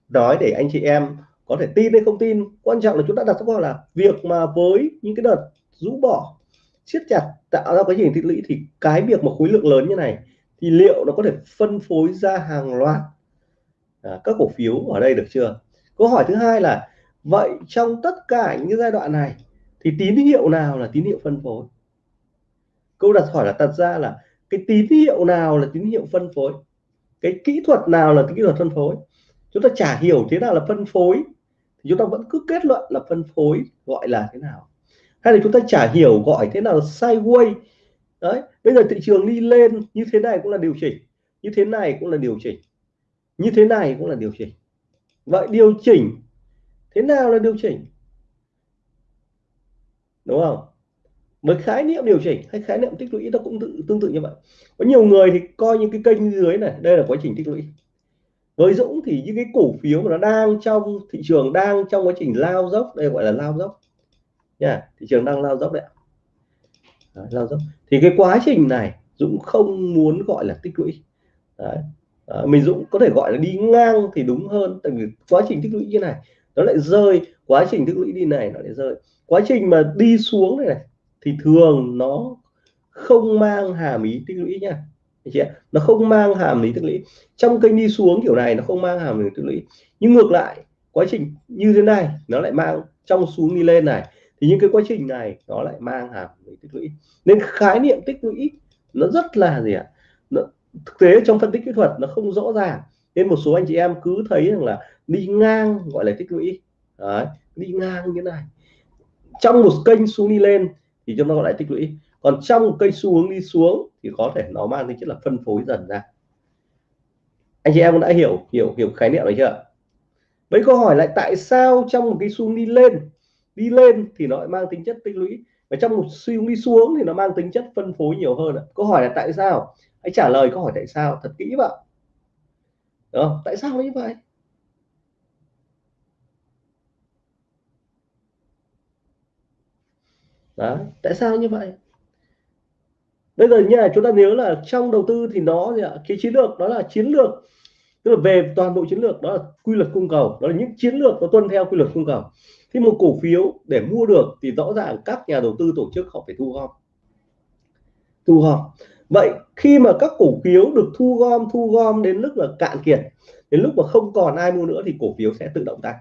nói để anh chị em có thể tin hay không tin. Quan trọng là chúng ta đặt câu hỏi là việc mà với những cái đợt rũ bỏ siết chặt tạo ra cái hình tích lũy thì cái việc mà khối lượng lớn như này thì liệu nó có thể phân phối ra hàng loạt à, các cổ phiếu ở đây được chưa? Câu hỏi thứ hai là vậy trong tất cả những giai đoạn này thì tín hiệu nào là tín hiệu phân phối? Câu đặt hỏi là đặt ra là cái tín hiệu nào là tín hiệu phân phối? Cái kỹ thuật nào là kỹ thuật phân phối? Chúng ta chả hiểu thế nào là phân phối thì chúng ta vẫn cứ kết luận là phân phối gọi là thế nào hay là chúng ta chả hiểu gọi thế nào là sideways đấy bây giờ thị trường đi lên như thế này cũng là điều chỉnh như thế này cũng là điều chỉnh như thế này cũng là điều chỉnh. Vậy điều chỉnh thế nào là điều chỉnh? Đúng không? Với khái niệm điều chỉnh hay khái niệm tích lũy nó cũng tự, tương tự như vậy. Có nhiều người thì coi những cái kênh dưới này đây là quá trình tích lũy. Với Dũng thì những cái cổ phiếu mà nó đang trong thị trường đang trong quá trình lao dốc đây gọi là lao dốc nha thị trường đang lao dốc đấy, đấy lao dốc. Thì cái quá trình này Dũng không muốn gọi là tích lũy. Đấy. À, mình Dũng có thể gọi là đi ngang thì đúng hơn tại vì quá trình tích lũy như này nó lại rơi. Quá trình tích lũy đi này nó lại rơi. Quá trình mà đi xuống này, này thì thường nó không mang hàm ý tích lũy nha. Chị nó không mang hàm lý tích lũy. Trong kênh đi xuống kiểu này nó không mang hàm lý tích lũy. Nhưng ngược lại quá trình như thế này nó lại mang trong xuống đi lên này thì những cái quá trình này nó lại mang hàm về tích lũy. Nên khái niệm tích lũy nó rất là gì ạ? Nó, thực tế trong phân tích kỹ thuật nó không rõ ràng. Nên một số anh chị em cứ thấy rằng là đi ngang gọi là tích lũy. Đấy, đi ngang như này. Trong một kênh xuống đi lên thì chúng ta gọi là tích lũy. Còn trong một kênh xu hướng đi xuống thì có thể nó mang tính chất là phân phối dần ra. Anh chị em đã hiểu hiểu hiểu khái niệm này chưa mấy câu hỏi lại tại sao trong một cái xu đi lên đi lên thì nó mang tính chất tích lũy. Và trong một xu hướng đi xuống thì nó mang tính chất phân phối nhiều hơn câu hỏi là tại sao? Hãy trả lời câu hỏi tại sao, thật kỹ vào đó tại sao như vậy? Đó tại sao như vậy? Bây giờ nha, chúng ta nhớ là trong đầu tư thì nó gì ạ? Cái chiến lược đó là chiến lược. Tức là về toàn bộ chiến lược, đó là quy luật cung cầu. Đó là những chiến lược nó tuân theo quy luật cung cầu thế một cổ phiếu để mua được thì rõ ràng các nhà đầu tư tổ chức họ phải thu gom. Thu gom. Vậy khi mà các cổ phiếu được thu gom thu gom đến lúc là cạn kiệt đến lúc mà không còn ai mua nữa thì cổ phiếu sẽ tự động tăng.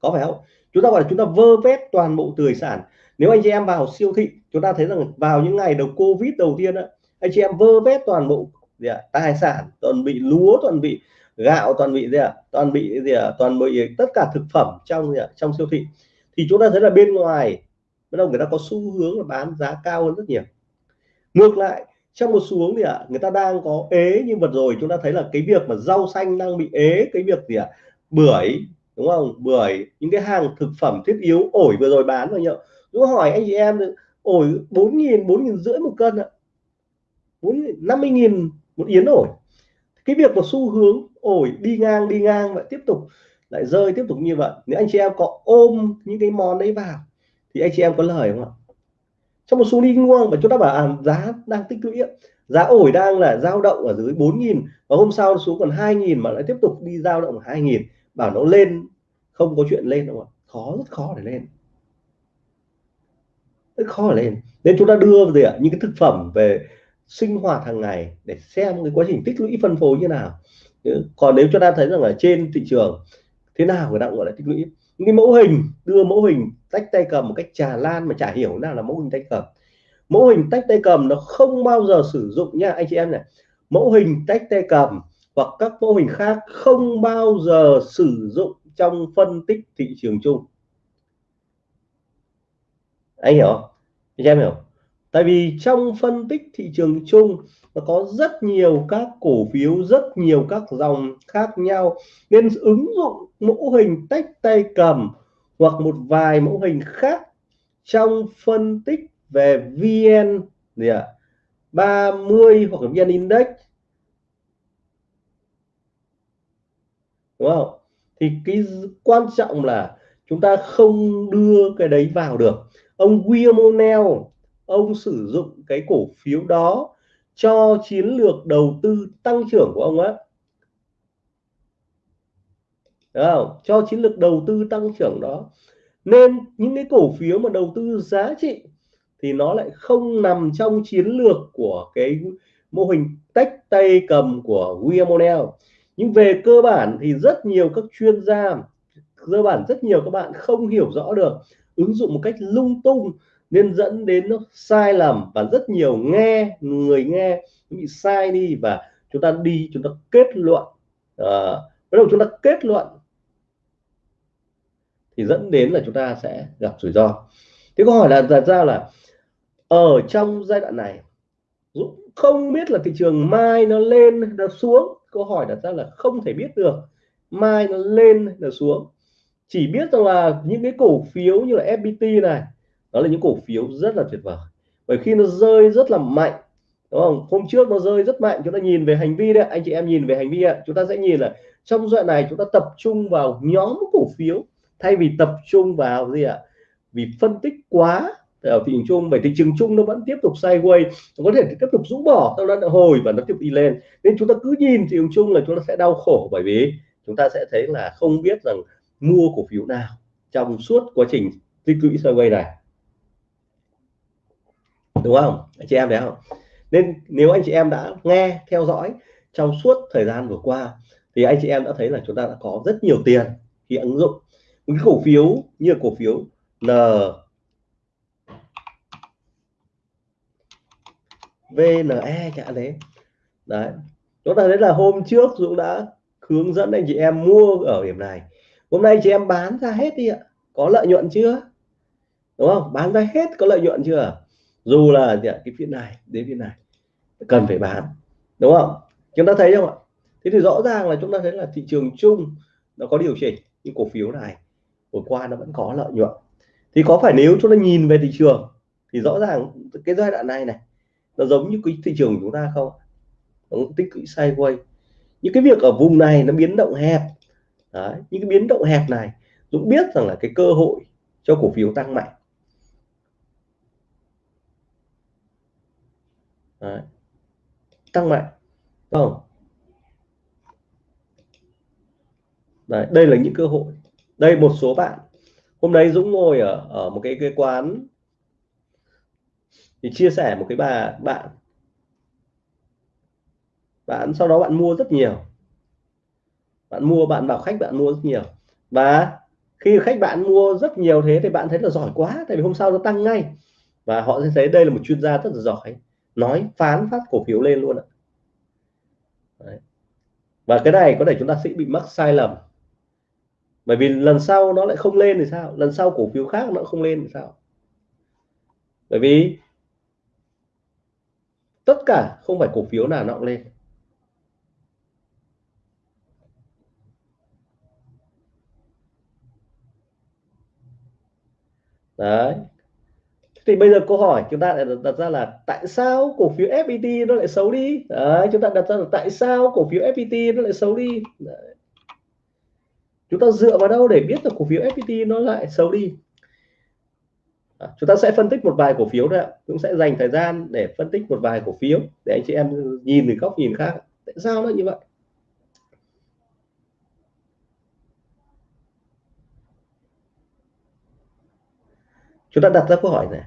Có phải không? Chúng ta gọi là chúng ta vơ vét toàn bộ tài sản. Nếu anh chị em vào siêu thị chúng ta thấy rằng vào những ngày đầu covid đầu tiên á anh chị em vơ vét toàn bộ gì à, tài sản toàn bị lúa toàn bị gạo toàn bị gì à, toàn bị gì à, toàn bị tất cả thực phẩm trong gì à, trong siêu thị. Thì chúng ta thấy là bên ngoài bắt đầu người ta có xu hướng là bán giá cao hơn rất nhiều. Ngược lại trong một xu hướng thì ạ người ta đang có ế nhưng vừa rồi chúng ta thấy là cái việc mà rau xanh đang bị ế cái việc gì ạ bưởi đúng không? Bưởi những cái hàng thực phẩm thiết yếu ổi vừa rồi bán rồi nhậu cứ hỏi anh chị em ổi bốn nghìn bốn nghìn rưỡi một cân ạ. Bốn năm mươi nghìn một yến ổi. Cái việc một xu hướng ổi đi ngang đi ngang vậy tiếp tục lại rơi tiếp tục như vậy. Nếu anh chị em có ôm những cái món đấy vào thì anh chị em có lời không ạ? Trong một xu đi ngang và chúng ta bảo à, giá đang tích lũy giá ổi đang là dao động ở dưới 4.000 và hôm sau xuống còn 2.000 mà lại tiếp tục đi dao động 2.000 bảo nó lên không có chuyện lên đâu ạ. Khó rất khó để lên. Rất khó để lên. Nên chúng ta đưa gì ạ những cái thực phẩm về sinh hoạt hàng ngày để xem cái quá trình tích lũy phân phối như nào còn nếu chúng ta thấy rằng ở trên thị trường, thế nào người ta gọi là tích lũy. Những cái mẫu hình, đưa mẫu hình tách tay cầm một cách trà lan mà chả hiểu nào là mẫu hình tay cầm. Mẫu hình tách tay cầm nó không bao giờ sử dụng nha, anh chị em này. Mẫu hình tách tay cầm hoặc các mẫu hình khác không bao giờ sử dụng trong phân tích thị trường chung. Anh hiểu không? Anh em hiểu tại vì trong phân tích thị trường chung nó có rất nhiều các cổ phiếu rất nhiều các dòng khác nhau. Nên ứng dụng mẫu hình tách tay cầm hoặc một vài mẫu hình khác trong phân tích về VN gì ạ? à, 30 hoặc VN Index. Đúng không? Thì cái quan trọng là chúng ta không đưa cái đấy vào được. Ông William O'Neill ông sử dụng cái cổ phiếu đó cho chiến lược đầu tư tăng trưởng của ông á. Không? cho chiến lược đầu tư tăng trưởng đó. Nên những cái cổ phiếu mà đầu tư giá trị thì nó lại không nằm trong chiến lược của cái mô hình tách tay cầm của William O'Neill. Nhưng về cơ bản thì rất nhiều các chuyên gia, cơ bản rất nhiều các bạn không hiểu rõ được ứng dụng một cách lung tung nên dẫn đến nó sai lầm và rất nhiều nghe người nghe bị sai đi và chúng ta đi chúng ta kết luận. À, bắt đầu chúng ta kết luận thì dẫn đến là chúng ta sẽ gặp rủi ro. Thế câu hỏi là đặt ra là ở trong giai đoạn này Dũng không biết là thị trường mai nó lên nó xuống? Câu hỏi đặt ra là không thể biết được. Mai nó lên là xuống? Chỉ biết rằng là những cái cổ phiếu như là FPT này đó là những cổ phiếu rất là tuyệt vời. Bởi khi nó rơi rất là mạnh, đúng không? Hôm trước nó rơi rất mạnh, chúng ta nhìn về hành vi đấy anh chị em nhìn về hành vi ạ. Chúng ta sẽ nhìn là trong đoạn này chúng ta tập trung vào nhóm cổ phiếu thay vì tập trung vào gì ạ? Vì phân tích quá ở thị trường chung, bởi thị trường chung nó vẫn tiếp tục sideways, nó có thể tiếp tục rũ bỏ, sau đó nó hồi và nó tiếp tục đi lên. Nên chúng ta cứ nhìn thị trường chung là chúng ta sẽ đau khổ, bởi vì chúng ta sẽ thấy là không biết rằng mua cổ phiếu nào trong suốt quá trình tích lũy sideways này đúng không? Anh chị em thấy không? Nên nếu anh chị em đã nghe, theo dõi trong suốt thời gian vừa qua, thì anh chị em đã thấy là chúng ta đã có rất nhiều tiền khi ứng dụng một cái cổ phiếu như cổ phiếu N VNE chẳng đấy đấy. Chúng ta thấy là hôm trước Dũng đã hướng dẫn anh chị em mua ở điểm này. Hôm nay chị em bán ra hết đi ạ. Có lợi nhuận chưa? Đúng không? Bán ra hết có lợi nhuận chưa? Dù là cái phiên này đến phiên này cần phải bán đúng không? Chúng ta thấy không ạ? Thế thì rõ ràng là chúng ta thấy là thị trường chung nó có điều chỉnh những cổ phiếu này vừa qua nó vẫn có lợi nhuận. Thì có phải nếu chúng ta nhìn về thị trường thì rõ ràng cái giai đoạn này này nó giống như cái thị trường của chúng ta không? Nó tích lũy sideways. Những cái việc ở vùng này nó biến động hẹp. Đấy, những cái biến động hẹp này Dũng biết rằng là cái cơ hội cho cổ phiếu tăng mạnh. Đấy. tăng mạnh đúng không? Đấy, đây là những cơ hội. Đây một số bạn. Hôm nay Dũng ngồi ở ở một cái cái quán thì chia sẻ một cái bà bạn. Bạn sau đó bạn mua rất nhiều. Bạn mua bạn bảo khách bạn mua rất nhiều. Và khi khách bạn mua rất nhiều thế thì bạn thấy là giỏi quá tại vì hôm sau nó tăng ngay. Và họ sẽ thấy đây là một chuyên gia rất là giỏi nói phán phát cổ phiếu lên luôn ạ. Đấy. và cái này có thể chúng ta sẽ bị mắc sai lầm. Bởi vì lần sau nó lại không lên thì sao? Lần sau cổ phiếu khác nó không lên thì sao? Bởi vì tất cả không phải cổ phiếu nào nó cũng lên. Đấy thì bây giờ câu hỏi chúng ta lại đặt ra là tại sao cổ phiếu FPT nó lại xấu đi? Đấy, chúng ta đặt ra là tại sao cổ phiếu FPT nó lại xấu đi? Đấy. chúng ta dựa vào đâu để biết là cổ phiếu FPT nó lại xấu đi? À, chúng ta sẽ phân tích một vài cổ phiếu thôi cũng sẽ dành thời gian để phân tích một vài cổ phiếu để anh chị em nhìn từ góc nhìn khác. Tại sao nó như vậy? Chúng ta đặt ra câu hỏi này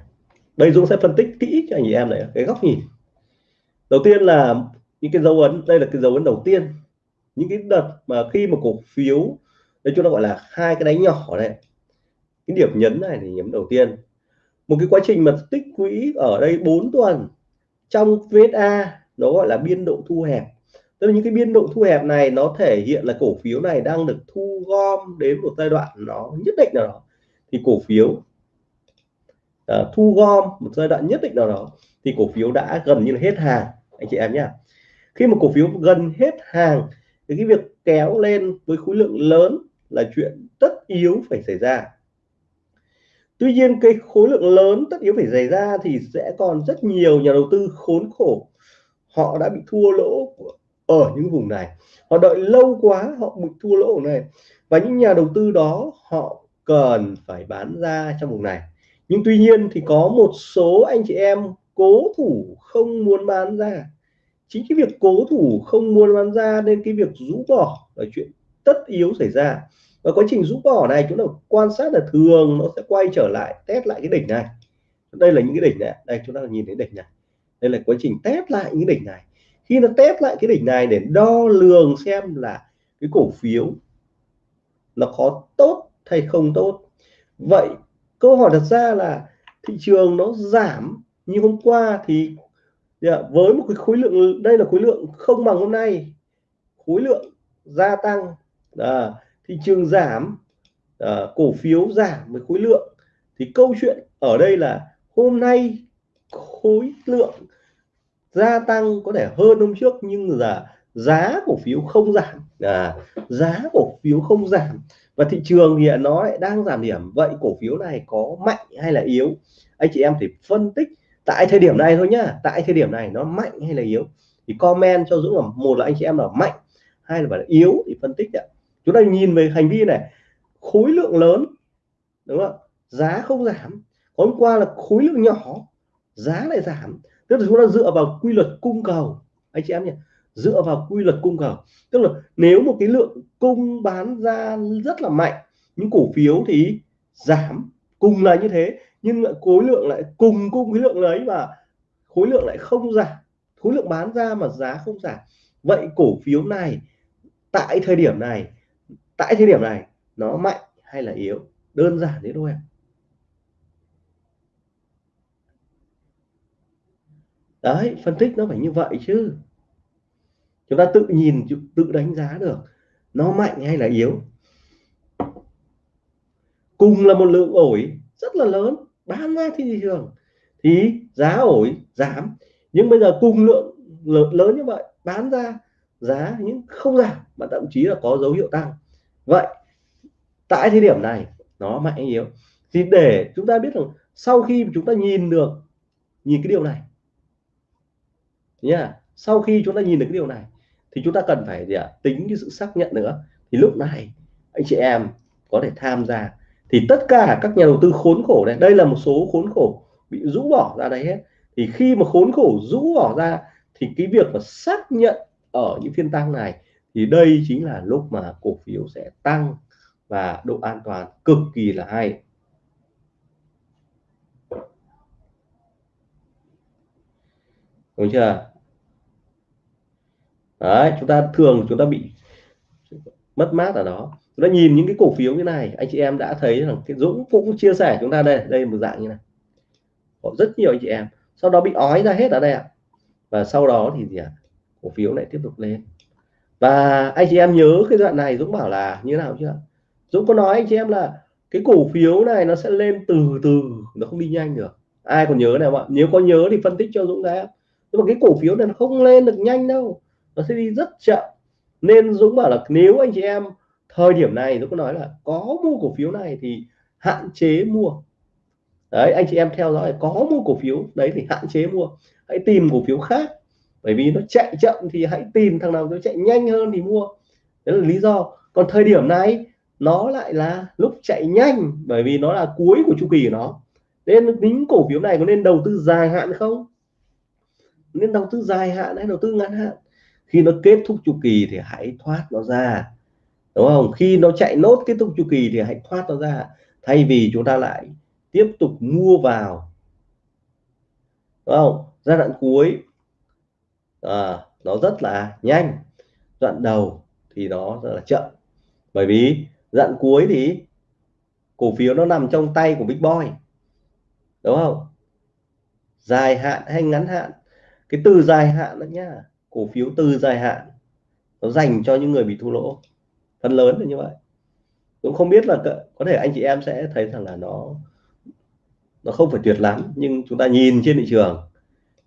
đây Dũng sẽ phân tích kỹ cho anh chị em này, cái góc nhìn. Đầu tiên là những cái dấu ấn, đây là cái dấu ấn đầu tiên. Những cái đợt mà khi mà cổ phiếu đây chúng ta gọi là hai cái đáy nhỏ này. Cái điểm nhấn này thì nhấn đầu tiên. Một cái quá trình mà tích quỹ ở đây 4 tuần trong VSA nó gọi là biên độ thu hẹp. Tức là những cái biên độ thu hẹp này nó thể hiện là cổ phiếu này đang được thu gom đến một giai đoạn nó nhất định nào đó. Thì cổ phiếu uh, thu gom một giai đoạn nhất định nào đó thì cổ phiếu đã gần như là hết hàng anh chị em nhé khi mà cổ phiếu gần hết hàng thì cái việc kéo lên với khối lượng lớn là chuyện tất yếu phải xảy ra. Tuy nhiên cái khối lượng lớn tất yếu phải xảy ra thì sẽ còn rất nhiều nhà đầu tư khốn khổ. Họ đã bị thua lỗ ở những vùng này. Họ đợi lâu quá họ bị thua lỗ ở này. Và những nhà đầu tư đó họ cần phải bán ra trong vùng này nhưng tuy nhiên thì có một số anh chị em cố thủ không muốn bán ra. Chính cái việc cố thủ không muốn bán ra nên cái việc rũ bỏ là chuyện tất yếu xảy ra. Và quá trình rũ bỏ này chúng ta quan sát là thường nó sẽ quay trở lại, test lại cái đỉnh này. Đây là những cái đỉnh này. Đây, chúng ta nhìn thấy đỉnh này. Đây là quá trình test lại những đỉnh này. Khi nó test lại cái đỉnh này để đo lường xem là cái cổ phiếu nó có tốt hay không tốt. Vậy câu hỏi đặt ra là thị trường nó giảm như hôm qua thì dạ, với một cái khối lượng đây là khối lượng không bằng hôm nay. Khối lượng gia tăng à, thị trường giảm à, cổ phiếu giảm với khối lượng. Thì câu chuyện ở đây là hôm nay khối lượng gia tăng có thể hơn hôm trước nhưng là giá cổ phiếu không giảm à, giá cổ phiếu không giảm và thị trường hiện nó lại đang giảm điểm. Vậy cổ phiếu này có mạnh hay là yếu? Anh chị em thì phân tích tại thời điểm này thôi nhá. Tại thời điểm này nó mạnh hay là yếu? Thì comment cho Dũng là một là anh chị em là mạnh hai là là yếu thì phân tích ạ. Chúng ta nhìn về hành vi này khối lượng lớn đúng không giá không giảm. Hôm qua là khối lượng nhỏ giá lại giảm. Tức là chúng ta dựa vào quy luật cung cầu. Anh chị em nhỉ? Dựa vào quy luật cung cầu. Tức là nếu một cái lượng cung bán ra rất là mạnh, những cổ phiếu thì giảm, cùng là như thế, nhưng lại khối lượng lại cùng cung cái lượng đấy và khối lượng lại không giảm, khối lượng bán ra mà giá không giảm. Vậy cổ phiếu này tại thời điểm này, tại thời điểm này nó mạnh hay là yếu? Đơn giản thế thôi đấy, phân tích nó phải như vậy chứ chúng ta tự nhìn, tự đánh giá được nó mạnh hay là yếu. Cùng là một lượng ổi rất là lớn, bán ra thị trường thì giá ổi giảm. Nhưng bây giờ cùng lượng lớn như vậy, bán ra giá những không giảm mà thậm chí là có dấu hiệu tăng. Vậy, tại thời điểm này, nó mạnh hay yếu? Thì để chúng ta biết rằng sau khi chúng ta nhìn được, nhìn cái điều này nha sau khi chúng ta nhìn được cái điều này thì chúng ta cần phải gì ạ? Tính cái sự xác nhận nữa. Thì lúc này, anh chị em có thể tham gia. Thì tất cả các nhà đầu tư khốn khổ này, đây là một số khốn khổ bị rũ bỏ ra đây hết. Thì khi mà khốn khổ rũ bỏ ra, thì cái việc mà xác nhận ở những phiên tăng này, thì đây chính là lúc mà cổ phiếu sẽ tăng và độ an toàn cực kỳ là hay. Đúng chưa? Đấy, chúng ta thường chúng ta bị mất mát ở đó. Chúng ta nhìn những cái cổ phiếu như này, anh chị em đã thấy rằng cái Dũng cũng chia sẻ chúng ta đây đây một dạng như này. Có rất nhiều anh chị em. Sau đó bị ói ra hết ở đây ạ. Và sau đó thì gì ạ? Cổ phiếu lại tiếp tục lên. Và anh chị em nhớ cái đoạn này, Dũng bảo là như nào chưa? Dũng có nói anh chị em là cái cổ phiếu này nó sẽ lên từ từ, nó không đi nhanh được. Ai còn nhớ này không ạ? Nếu có nhớ thì phân tích cho Dũng đấy nhưng mà cái cổ phiếu này nó không lên được nhanh đâu nó sẽ đi rất chậm. Nên Dũng bảo là nếu anh chị em thời điểm này, Dũng có nói là có mua cổ phiếu này thì hạn chế mua. Đấy, anh chị em theo dõi, có mua cổ phiếu đấy thì hạn chế mua. Hãy tìm cổ phiếu khác. Bởi vì nó chạy chậm thì hãy tìm thằng nào nó chạy nhanh hơn thì mua. Đấy là lý do. Còn thời điểm này, nó lại là lúc chạy nhanh, bởi vì nó là cuối của chu kỳ của nó. Nên tính cổ phiếu này có nên đầu tư dài hạn không? Nên đầu tư dài hạn hay đầu tư ngắn hạn? Khi nó kết thúc chu kỳ thì hãy thoát nó ra. Đúng không? Khi nó chạy nốt kết thúc chu kỳ thì hãy thoát nó ra. Thay vì chúng ta lại tiếp tục mua vào. Đúng không? Giai đoạn cuối à, nó rất là nhanh. Đoạn đầu thì nó rất là chậm. Bởi vì đoạn cuối thì cổ phiếu nó nằm trong tay của Big Boy. Đúng không? Dài hạn hay ngắn hạn? Cái từ dài hạn đó nhá cổ phiếu từ dài hạn, nó dành cho những người bị thua lỗ. Phần lớn là như vậy. Cũng không biết là có thể anh chị em sẽ thấy rằng là nó nó không phải tuyệt lắm, nhưng chúng ta nhìn trên thị trường,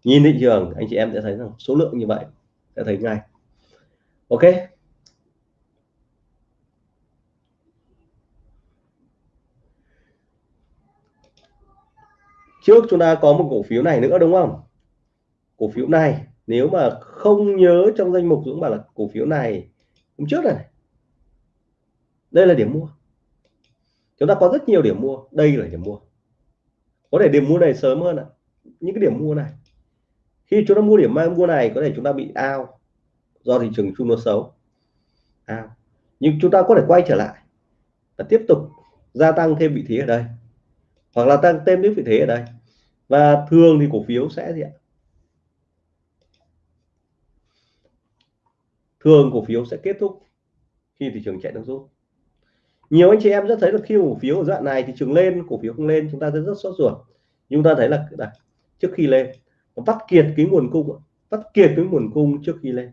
nhìn thị trường, anh chị em sẽ thấy rằng số lượng như vậy, sẽ thấy ngay. Ok. Trước chúng ta có một cổ phiếu này nữa đúng không? Cổ phiếu này nếu mà không nhớ trong danh mục Dũng bảo là cổ phiếu này, hôm trước này đây là điểm mua. Chúng ta có rất nhiều điểm mua, đây là điểm mua. Có thể điểm mua này sớm hơn ạ. Những cái điểm mua này. Khi chúng ta mua điểm mang mua này, có thể chúng ta bị ao do thị trường chung nó xấu. Ao nhưng chúng ta có thể quay trở lại và tiếp tục gia tăng thêm vị thế ở đây. Hoặc là tăng thêm vị thế ở đây. Và thường thì cổ phiếu sẽ gì ạ? Thường cổ phiếu sẽ kết thúc khi thị trường chạy nước rút. Nhiều anh chị em rất thấy là khi cổ phiếu ở đoạn này thị trường lên cổ phiếu không lên chúng ta sẽ rất sốt ruột. Nhưng ta thấy là đây, trước khi lên nó bắt kiệt cái nguồn cung bắt kiệt cái nguồn cung trước khi lên.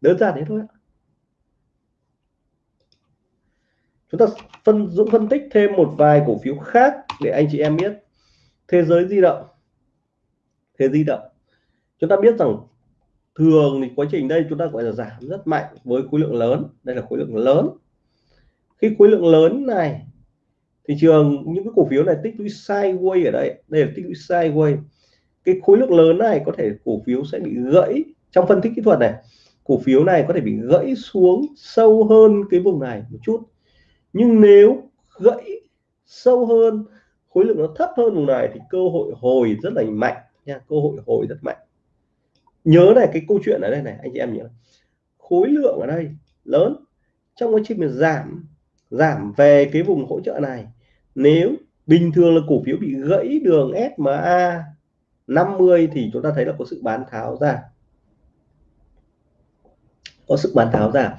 Đơn giản thế thôi chúng ta phân dũng phân tích thêm một vài cổ phiếu khác để anh chị em biết. Thế giới di động. Thế di động. Chúng ta biết rằng thường thì quá trình đây chúng ta gọi là giảm rất mạnh với khối lượng lớn. Đây là khối lượng lớn. Khi khối lượng lớn này, thị trường những cái cổ phiếu này tích lũy sideways ở đây. Đây là tích lũy sideways. Cái khối lượng lớn này có thể cổ phiếu sẽ bị gãy. Trong phân tích kỹ thuật này, cổ phiếu này có thể bị gãy xuống sâu hơn cái vùng này một chút. Nhưng nếu gãy sâu hơn, khối lượng nó thấp hơn vùng này thì cơ hội hồi rất là mạnh nha. Cơ hội hồi rất mạnh nhớ này, cái câu chuyện ở đây này, anh chị em nhớ. Khối lượng ở đây lớn. Trong quá trình mình giảm giảm về cái vùng hỗ trợ này, nếu bình thường là cổ phiếu bị gãy đường SMA 50 thì chúng ta thấy là có sự bán tháo ra. Có sức bán tháo ra.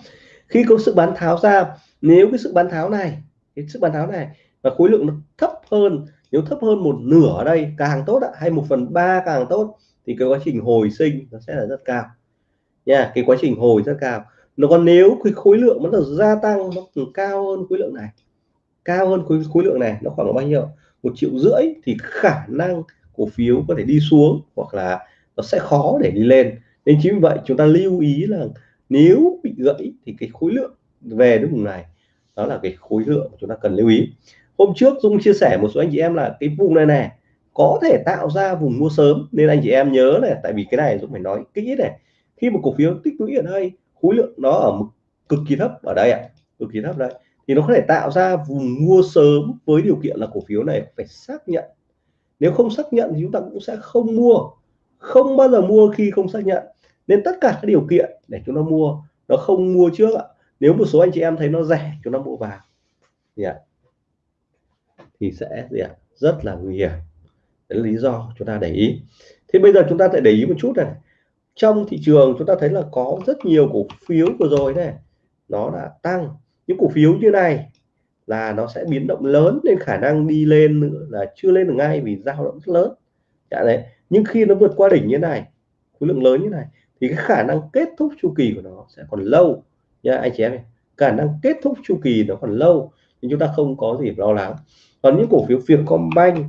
Khi có sự bán tháo ra, nếu cái sự bán tháo này, cái sức bán tháo này và khối lượng nó thấp hơn, nếu thấp hơn một nửa ở đây, càng tốt ạ, hay một phần ba càng tốt thì cái quá trình hồi sinh nó sẽ là rất cao. Nha cái quá trình hồi rất cao. Nó còn nếu cái khối lượng nó được gia tăng nó càng cao hơn khối lượng này cao hơn khối, khối lượng này nó khoảng bao nhiêu? Một triệu rưỡi thì khả năng cổ phiếu có thể đi xuống hoặc là nó sẽ khó để đi lên. Nên chính vì vậy chúng ta lưu ý là nếu bị gãy thì cái khối lượng về đến vùng này đó là cái khối lượng chúng ta cần lưu ý. Hôm trước Dung chia sẻ một số anh chị em là cái vùng này này có thể tạo ra vùng mua sớm. Nên anh chị em nhớ này tại vì cái này Dung phải nói kỹ này. Khi một cổ phiếu tích lũy ở đây khối lượng nó ở mức cực kỳ thấp ở đây ạ. À, cực kỳ thấp đây. Thì nó có thể tạo ra vùng mua sớm với điều kiện là cổ phiếu này phải xác nhận. Nếu không xác nhận thì chúng ta cũng sẽ không mua. Không bao giờ mua khi không xác nhận. Nên tất cả các điều kiện để chúng ta mua nó không mua trước ạ. Nếu một số anh chị em thấy nó rẻ chúng ta mua vào. Yeah. thì sẽ gì ạ? Rất là nguy hiểm đấy là lý do chúng ta để ý. Thế bây giờ chúng ta sẽ để ý một chút này. Trong thị trường chúng ta thấy là có rất nhiều cổ phiếu vừa rồi này, nó đã tăng. Những cổ phiếu như này là nó sẽ biến động lớn nên khả năng đi lên nữa là chưa lên được ngay vì dao động rất lớn. Dạ đấy. Nhưng khi nó vượt qua đỉnh như này, khối lượng lớn như này, thì cái khả năng kết thúc chu kỳ của nó sẽ còn lâu. Nha, anh chị em khả năng kết thúc chu kỳ nó còn lâu nhưng chúng ta không có gì lo lắng. Còn những cổ phiếu Vietcombank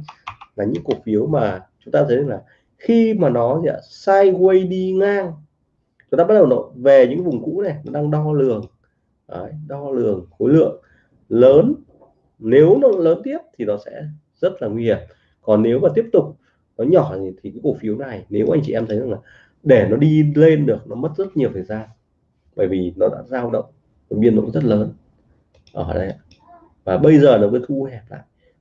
là những cổ phiếu mà chúng ta thấy là khi mà nó gì ạ sideways đi ngang chúng ta bắt đầu nó về những vùng cũ này nó đang đo lường. Đấy, đo lường khối lượng. Lớn nếu nó lớn tiếp thì nó sẽ rất là nguy hiểm. Còn nếu mà tiếp tục nó nhỏ thì, thì cái cổ phiếu này nếu anh chị em thấy rằng là để nó đi lên được nó mất rất nhiều thời gian. Bởi vì nó đã dao động biên độ rất lớn. Ở đây và bây giờ nó mới thu hẹp lại.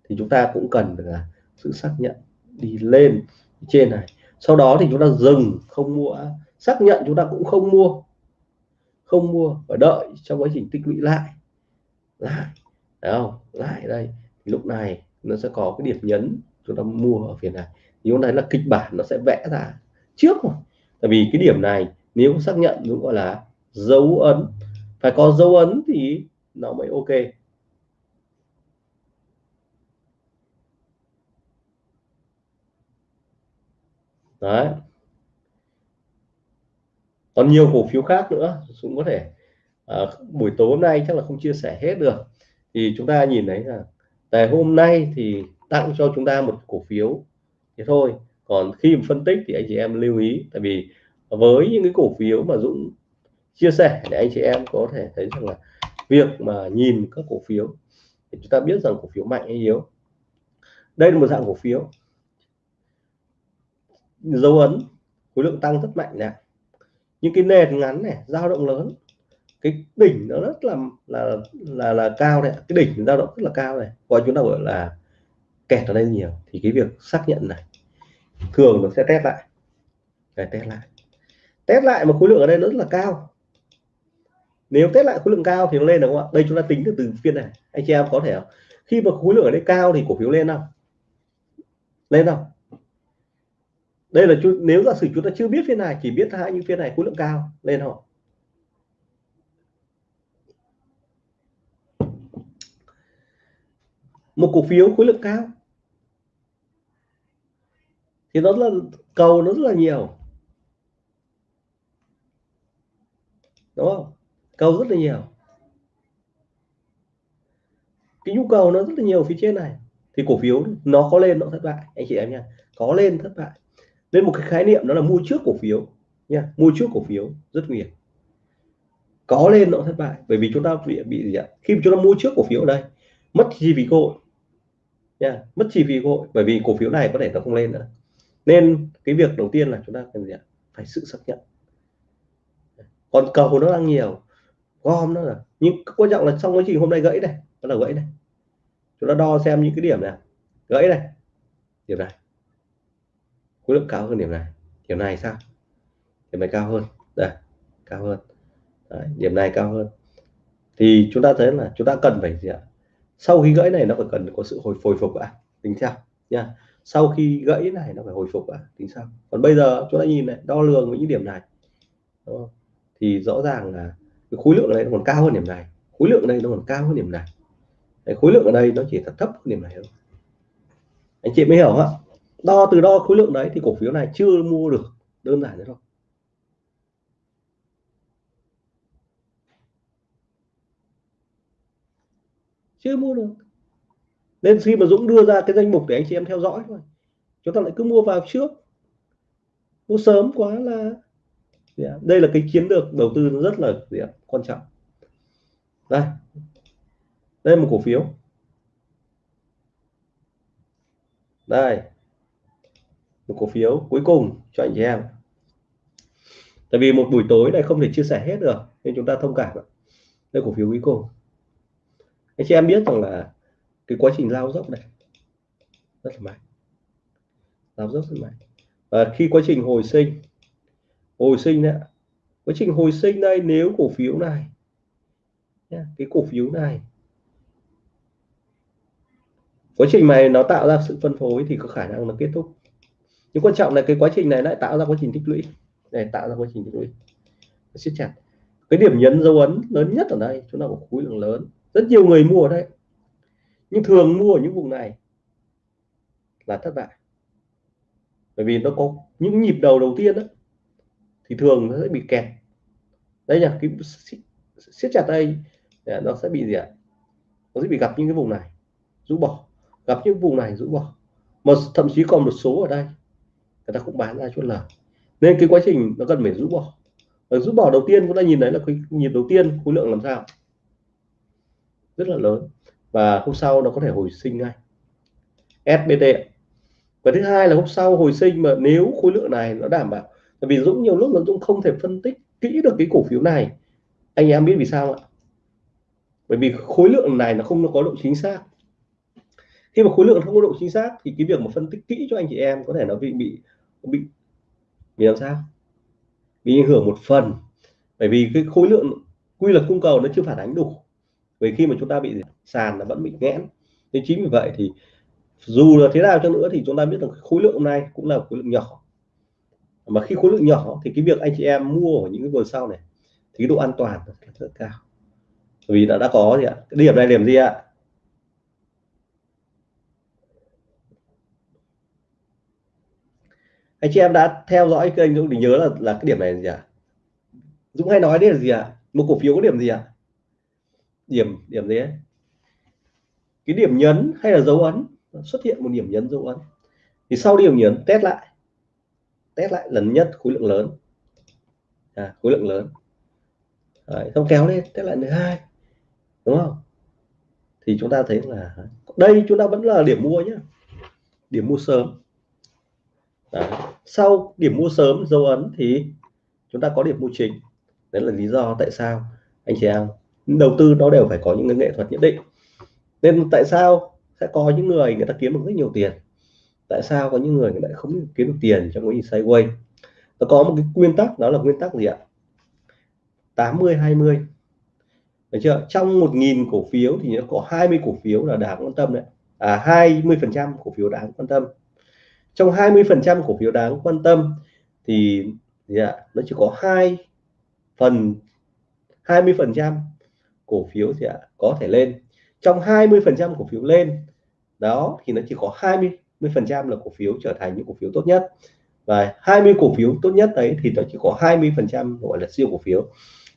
Thì chúng ta cũng cần là sự xác nhận đi lên trên này. Sau đó thì chúng ta dừng, không mua. Xác nhận chúng ta cũng không mua. Không mua và đợi trong quá trình tích lũy lại. Lại, Đấy không? Lại đây. Thì lúc này nó sẽ có cái điểm nhấn chúng ta mua ở phía này. Nếu này là kịch bản nó sẽ vẽ ra trước rồi. Tại vì cái điểm này nếu xác nhận cũng gọi là dấu ấn. Phải có dấu ấn thì nó mới ok. Đấy. Còn nhiều cổ phiếu khác nữa cũng có thể à, buổi tối hôm nay chắc là không chia sẻ hết được. Thì chúng ta nhìn thấy là ngày hôm nay thì tặng cho chúng ta một cổ phiếu thế thôi. Còn khi mà phân tích thì anh chị em lưu ý tại vì với những cái cổ phiếu mà Dũng chia sẻ để anh chị em có thể thấy rằng là việc mà nhìn các cổ phiếu thì chúng ta biết rằng cổ phiếu mạnh hay yếu. Đây là một dạng cổ phiếu dấu ấn, khối lượng tăng rất mạnh này. Những cái nền ngắn này, dao động lớn. Cái đỉnh nó rất là là là là cao này cái đỉnh dao động rất là cao này. Gọi chúng ta gọi là kẹt ở đây nhiều. Thì cái việc xác nhận này, thường nó sẽ test lại. Để test lại. Test lại một khối lượng ở đây rất là cao. Nếu test lại khối lượng cao thì nó lên đúng không ạ? Đây chúng ta tính từ từ phiên này. Anh chị em có thể không? khi mà khối lượng ở đây cao thì cổ phiếu lên không? Lên không? Đây là chú, nếu giả sử chúng ta chưa biết phiên này chỉ biết hai những phiên này khối lượng cao lên họ một cổ phiếu khối lượng cao. Thì nó là cầu nó rất là nhiều. Đúng không? Cầu rất là nhiều. Cái nhu cầu nó rất là nhiều phía trên này. Thì cổ phiếu nó có lên nó thất bại. Anh chị em nha có lên thất bại nên một cái khái niệm đó là mua trước cổ phiếu nha. Mua trước cổ phiếu, rất nguy hiểm. Có lên nó thất bại, bởi vì chúng ta bị bị gì ạ? Khi chúng ta mua trước cổ phiếu ở đây, mất chi phí cơ hội nha, mất chi phí cơ hội, bởi vì cổ phiếu này có thể nó không lên nữa. Nên cái việc đầu tiên là chúng ta cần gì ạ? Phải sự xác nhận. Còn cầu nó đang nhiều, gom nó là, nhưng quan trọng là trong quá trình hôm nay gãy này nó là gãy này. Chúng ta đo xem những cái điểm này gãy này, điểm này khối lượng cao hơn điểm này. Điểm này sao? Điểm này cao hơn. Đây cao hơn. Đấy, điểm này cao hơn. Thì chúng ta thấy là chúng ta cần phải gì ạ? Sau khi gãy này nó phải cần có sự hồi hồi phục ạ. Tính sao nha sau khi gãy này nó phải hồi phục ạ. Tính sao còn bây giờ chúng ta nhìn này đo lường với những điểm này. Thì rõ ràng là cái khối lượng này nó còn cao hơn điểm này. Khối lượng đây nó còn cao hơn điểm này. Đấy, khối lượng ở đây nó chỉ thật thấp hơn điểm này thôi. Anh chị mới hiểu không đo từ đo khối lượng đấy thì cổ phiếu này chưa mua được đơn giản thế thôi. Chưa mua được. Nên khi mà Dũng đưa ra cái danh mục để anh chị em theo dõi thôi, chúng ta lại cứ mua vào trước. Mua sớm quá là đây là cái chiến lược đầu tư rất là quan trọng. Đây. Đây là một cổ phiếu. Đây một cổ phiếu cuối cùng cho anh chị em. Tại vì một buổi tối này không thể chia sẻ hết được, nên chúng ta thông cảm đây cổ phiếu cuối cùng. Anh chị em biết rằng là cái quá trình lao dốc này rất là mạnh. Lao dốc rất mạnh. Và khi quá trình hồi sinh hồi sinh đấy quá trình hồi sinh đây nếu cổ phiếu này cái cổ phiếu này quá trình này nó tạo ra sự phân phối thì có khả năng nó kết thúc nhưng quan trọng là cái quá trình này lại tạo ra quá trình tích lũy. Để tạo ra quá trình tích lũy. Siết chặt. Cái điểm nhấn dấu ấn lớn nhất ở đây, chúng ta có khối lượng lớn. Rất nhiều người mua ở đây. Nhưng thường mua ở những vùng này là thất bại. Bởi vì nó có những nhịp đầu đầu tiên đó thì thường nó sẽ bị kẹt. Đây là cái siết chặt đây à, nó sẽ bị gì ạ? Nó sẽ bị gặp những cái vùng này, rũ bỏ. Gặp những vùng này, rũ bỏ. Mà thậm chí còn một số ở đây người ta cũng bán ra chút lời. Nên cái quá trình nó cần phải rũ bỏ. Ở rũ bỏ đầu tiên chúng ta nhìn thấy là cái nhịp đầu tiên, khối lượng làm sao? Rất là lớn. Và hôm sau nó có thể hồi sinh ngay. SBT và thứ hai là hôm sau hồi sinh mà nếu khối lượng này nó đảm bảo. Tại vì Dũng nhiều lúc là Dũng không thể phân tích kỹ được cái cổ phiếu này. Anh em biết vì sao ạ? Bởi vì khối lượng này nó không có độ chính xác khi mà khối lượng không có độ chính xác thì cái việc mà phân tích kỹ cho anh chị em có thể nó bị bị bị bị làm sao? Bị ảnh hưởng một phần. Bởi vì cái khối lượng quy luật cung cầu nó chưa phản ánh đủ. Vì khi mà chúng ta bị sàn là vẫn bị nghẽn. Nên chính vì vậy thì dù là thế nào cho nữa thì chúng ta biết rằng khối lượng hôm nay cũng là khối lượng nhỏ. Mà khi khối lượng nhỏ thì cái việc anh chị em mua ở những cái vườn sau này thì cái độ an toàn rất, rất cao. Vì đã đã có gì ạ? Cái điểm này điểm gì ạ? Anh chị em đã theo dõi kênh Dũng thì nhớ là là cái điểm này là gì ạ? Dũng hay nói đấy là gì ạ? Một cổ phiếu có điểm gì ạ? Điểm điểm gì ấy? Cái điểm nhấn hay là dấu ấn? Xuất hiện một điểm nhấn dấu ấn. Thì sau điểm nhấn test lại. Test lại lần nhất khối lượng lớn. À, khối lượng lớn. Đấy, xong kéo lên test lại thứ hai. Đúng không? Thì chúng ta thấy là đây chúng ta vẫn là điểm mua nhé điểm mua sớm. Đấy sau điểm mua sớm, dấu ấn thì chúng ta có điểm mua chính. Đấy là lý do tại sao anh chị em đầu tư nó đều phải có những cái nghệ thuật nhất định. Nên tại sao sẽ có những người người ta kiếm được rất nhiều tiền? Tại sao có những người người lại không kiếm được tiền trong quá trình sideways? Nó có một cái nguyên tắc, đó là nguyên tắc gì ạ? 80 20 được chưa? Trong 1.000 cổ phiếu thì nó có 20 cổ phiếu là đáng quan tâm đấy. À 20 phần trăm cổ phiếu đáng quan tâm trong 20% cổ phiếu đáng quan tâm thì gì ạ? Nó chỉ có hai phần 20% cổ phiếu gì ạ? Có thể lên. Trong 20% cổ phiếu lên, đó thì nó chỉ có 20 phần trăm là cổ phiếu trở thành những cổ phiếu tốt nhất. Và 20 cổ phiếu tốt nhất đấy thì nó chỉ có 20% gọi là siêu cổ phiếu.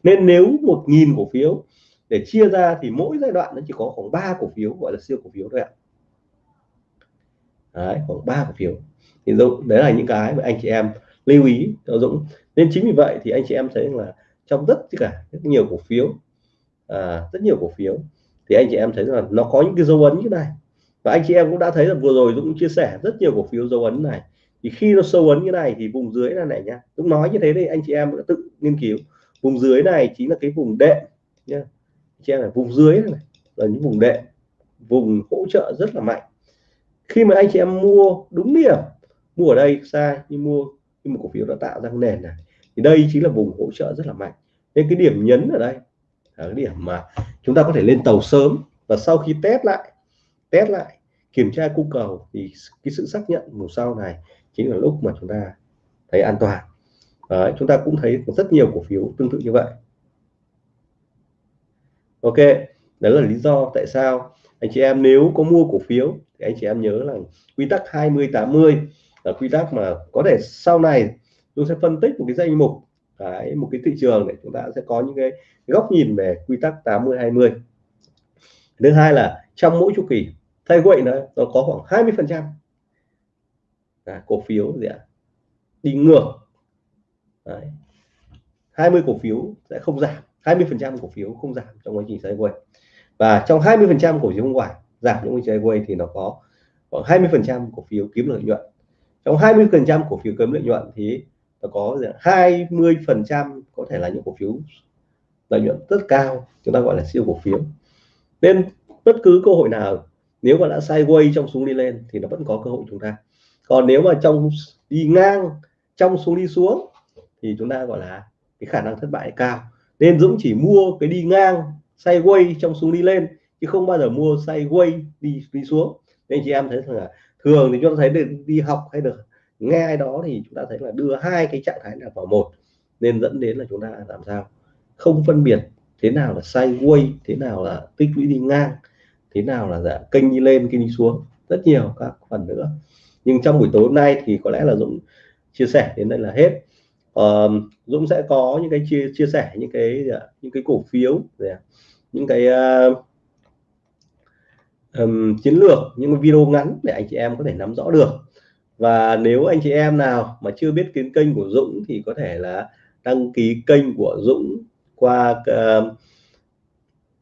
Nên nếu 1.000 cổ phiếu để chia ra thì mỗi giai đoạn nó chỉ có khoảng 3 cổ phiếu gọi là siêu cổ phiếu thôi ạ đấy, khoảng 3 cổ phiếu. Thì Dũng đấy là những cái mà anh chị em lưu ý cho Dũng. Nên chính vì vậy thì anh chị em thấy là trong rất cả rất nhiều cổ phiếu à, rất nhiều cổ phiếu thì anh chị em thấy là nó có những cái dấu ấn như này. Và anh chị em cũng đã thấy là vừa rồi Dũng chia sẻ rất nhiều cổ phiếu dấu ấn này. Thì khi nó sâu ấn như này thì vùng dưới là này nhá Dũng nói như thế thì anh chị em đã tự nghiên cứu. Vùng dưới này chính là cái vùng đệm nhá chị em là vùng dưới này là những vùng đệm vùng hỗ trợ rất là mạnh khi mà anh chị em mua đúng điểm mua ở đây sai nhưng mua nhưng một cổ phiếu đã tạo ra nền này thì đây chính là vùng hỗ trợ rất là mạnh. Nên cái điểm nhấn ở đây là cái điểm mà chúng ta có thể lên tàu sớm và sau khi test lại test lại kiểm tra cung cầu thì cái sự xác nhận mùa sau này chính là lúc mà chúng ta thấy an toàn. Đấy, chúng ta cũng thấy rất nhiều cổ phiếu tương tự như vậy. Ok đó là lý do tại sao anh chị em nếu có mua cổ phiếu thì anh chị em nhớ là quy tắc 20 80 là quy tắc mà có thể sau này tôi sẽ phân tích một cái danh mục, cái, một cái thị trường để chúng ta sẽ có những cái góc nhìn về quy tắc 80 20 thứ hai là trong mỗi chu kỳ, thay quậy nó nó có khoảng 20 phần trăm. Cổ phiếu gì ạ? Đi ngược. Đấy. 20 cổ phiếu sẽ không giảm 20 phần trăm cổ phiếu không giảm trong quá trình sideways và trong 20 phần trăm cổ phiếu không phải giảm những cái trình thì nó có khoảng 20 phần trăm cổ phiếu kiếm lợi nhuận. Trong 20 phần trăm cổ phiếu kiếm lợi nhuận thì nó có 20 phần trăm có thể là những cổ phiếu lợi nhuận rất cao, chúng ta gọi là siêu cổ phiếu. Nên bất cứ cơ hội nào, nếu mà đã sideways trong xuống đi lên thì nó vẫn có cơ hội chúng ta. Còn nếu mà trong đi ngang, trong xuống đi xuống thì chúng ta gọi là cái khả năng thất bại cao. Nên Dũng chỉ mua cái đi ngang sideways trong xuống đi lên chứ không bao giờ mua sideways đi đi xuống. Nên chị em thấy là thường thì chúng ta thấy được đi học hay được nghe ai đó thì chúng ta thấy là đưa hai cái trạng thái là vào một. Nên dẫn đến là chúng ta làm sao? Không phân biệt thế nào là sideways thế nào là tích lũy đi ngang thế nào là dạ, kênh đi lên kênh đi xuống. Rất nhiều các phần nữa. Nhưng trong buổi tối hôm nay thì có lẽ là Dũng chia sẻ đến đây là hết. Uh, Dũng sẽ có những cái chia chia sẻ những cái những cái cổ phiếu những cái uh, um, chiến lược những video ngắn để anh chị em có thể nắm rõ được. Và nếu anh chị em nào mà chưa biết kiến kênh của Dũng thì có thể là đăng ký kênh của Dũng qua uh,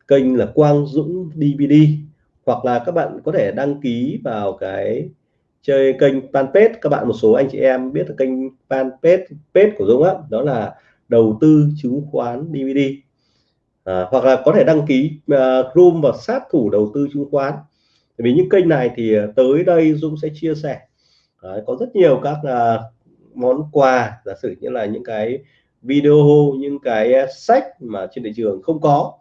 kênh là Quang Dũng DVD hoặc là các bạn có thể đăng ký vào cái chơi kênh fanpage. Các bạn một số anh chị em biết là kênh fanpage page của Dũng á đó là đầu tư chứng khoán DVD à, hoặc là có thể đăng ký ờ, uh, room và sát thủ đầu tư chứng khoán. Vì những kênh này thì ờ, tới đây Dũng sẽ chia sẻ. À, có rất nhiều các uh, món quà giả sử như là những cái video những cái sách mà trên thị trường không có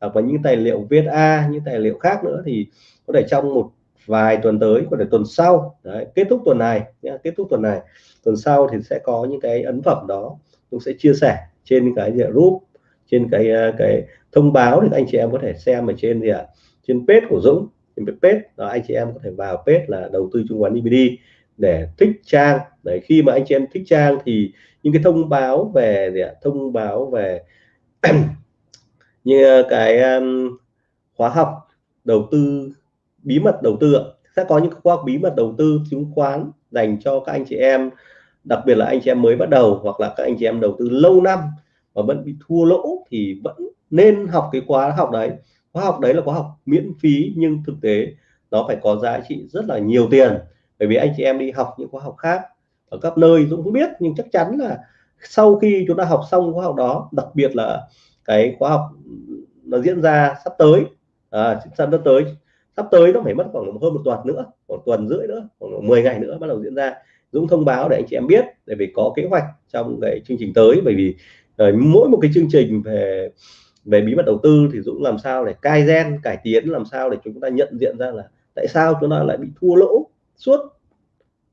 hoặc là những tài liệu viết A những tài liệu khác nữa thì có thể trong một vài tuần tới có thể tuần sau Đấy, kết thúc tuần này nhé kết thúc tuần này. Tuần sau thì sẽ có những cái ấn phẩm đó tôi sẽ chia sẻ trên cái group trên cái ờ, cái thông báo thì anh chị em có thể xem ở trên gì ạ? Trên page của Dũng trên page đó anh chị em có thể vào page là đầu tư chứng khoán DVD để thích trang. Để khi mà anh chị em thích trang thì những cái thông báo về gì ạ? thông báo về như ờ, cái um, khóa học đầu tư bí mật đầu tư sẽ có những khóa học bí mật đầu tư chứng khoán dành cho các anh chị em đặc biệt là anh chị em mới bắt đầu hoặc là các anh chị em đầu tư lâu năm và vẫn bị thua lỗ thì vẫn nên học cái khóa học đấy. Khóa học đấy là khóa học miễn phí nhưng thực tế nó phải có giá trị rất là nhiều tiền. Bởi vì anh chị em đi học những khóa học khác ở các nơi Dũng không biết nhưng chắc chắn là sau khi chúng ta học xong khóa học đó đặc biệt là cái khóa học nó diễn ra sắp tới à, sắp tới sắp tới nó phải mất khoảng hơn một tuần nữa một tuần rưỡi nữa khoảng 10 ngày nữa bắt đầu diễn ra. Dũng thông báo để anh chị em biết để vì có kế hoạch trong cái chương trình tới. Bởi vì rồi mỗi một cái chương trình về về bí mật đầu tư thì Dũng làm sao để cai gen cải tiến làm sao để chúng ta nhận diện ra là tại sao chúng ta lại bị thua lỗ suốt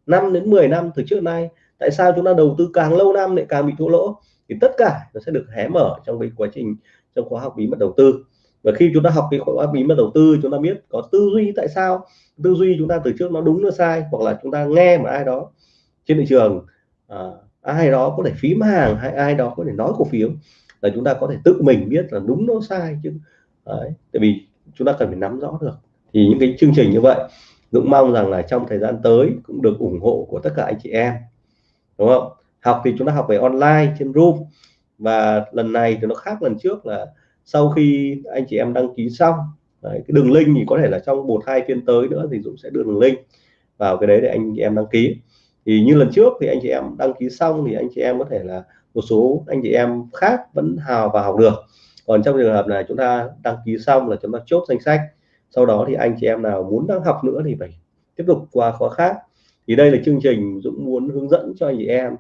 5 đến 10 năm từ trước nay? Tại sao chúng ta đầu tư càng lâu năm lại càng bị thua lỗ? Thì tất cả nó sẽ được hé mở trong cái quá trình trong khóa học bí mật đầu tư. Và khi chúng ta học cái khóa bí mật đầu tư chúng ta biết có tư duy tại sao. Tư duy chúng ta từ trước nó đúng nó sai hoặc là chúng ta nghe một ai đó trên thị trường à, ai đó có thể phím hàng hay ai đó có thể nói cổ phiếu. Là chúng ta có thể tự mình biết là đúng nó sai chứ. Đấy, tại vì chúng ta cần phải nắm rõ được. Thì những cái chương trình như vậy Dũng mong rằng là trong thời gian tới cũng được ủng hộ của tất cả anh chị em. Đúng không? Học thì chúng ta học về online trên Zoom và lần này thì nó khác lần trước là sau khi anh chị em đăng ký xong đấy, cái đường link thì có thể là trong một hai phiên tới nữa thì Dũng sẽ đưa đường link vào cái đấy để anh chị em đăng ký thì như lần trước thì anh chị em đăng ký xong thì anh chị em có thể là một số anh chị em khác vẫn hào vào học được. Còn trong trường hợp này chúng ta đăng ký xong là chúng ta chốt danh sách. Sau đó thì anh chị em nào muốn đăng học nữa thì phải tiếp tục qua khóa khác. Thì đây là chương trình Dũng muốn hướng dẫn cho anh chị em.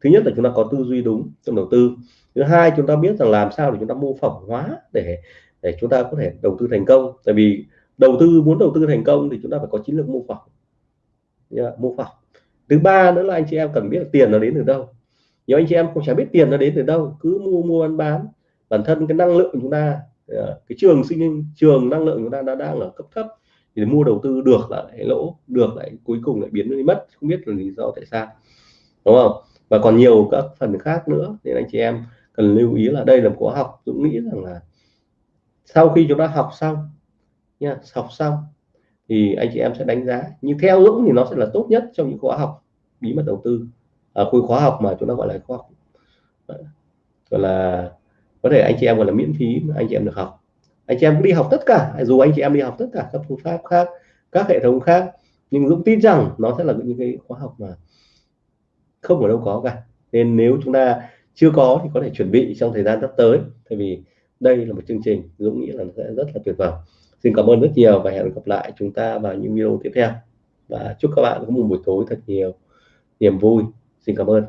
Thứ nhất là chúng ta có tư duy đúng trong đầu tư. Thứ hai chúng ta biết rằng làm sao để chúng ta mô phỏng hóa để để chúng ta có thể đầu tư thành công. Tại vì đầu tư muốn đầu tư thành công thì chúng ta phải có chiến lược mô phỏng. Yeah, mô phỏng thứ ba nữa là anh chị em cần biết tiền nó đến từ đâu. Nhiều anh chị em không chả biết tiền nó đến từ đâu, cứ mua mua bán bán. Bản thân cái năng lượng của chúng ta ờ, cái trường sinh, trường năng lượng chúng ta đã đang ở cấp thấp, thì mua đầu tư được lại lỗ, được lại cuối cùng lại biến đi mất, không biết là lý do tại sao. Đúng không? Và còn nhiều các phần khác nữa, nên anh chị em cần lưu ý là đây là một khóa học, Dũng nghĩ rằng là sau khi chúng ta học xong nha, học xong thì anh chị em sẽ đánh giá. Nhưng theo Dũng thì nó sẽ là tốt nhất trong những khóa học bí mật đầu tư. Ở à, khóa học mà chúng ta gọi là khóa học. Gọi là có thể anh chị em gọi là miễn phí anh chị em được học. Anh chị em đi học tất cả dù anh chị em đi học tất cả các phương pháp khác các hệ thống khác nhưng Dũng tin rằng nó sẽ là những cái khóa học mà không ở đâu có cả. Nên nếu chúng ta chưa có thì có thể chuẩn bị trong thời gian sắp tới tại vì đây là một chương trình Dũng nghĩ là nó sẽ rất là tuyệt vời xin cảm ơn rất nhiều và hẹn gặp lại chúng ta vào những video tiếp theo. Và chúc các bạn có một buổi tối thật nhiều niềm vui. Xin cảm ơn.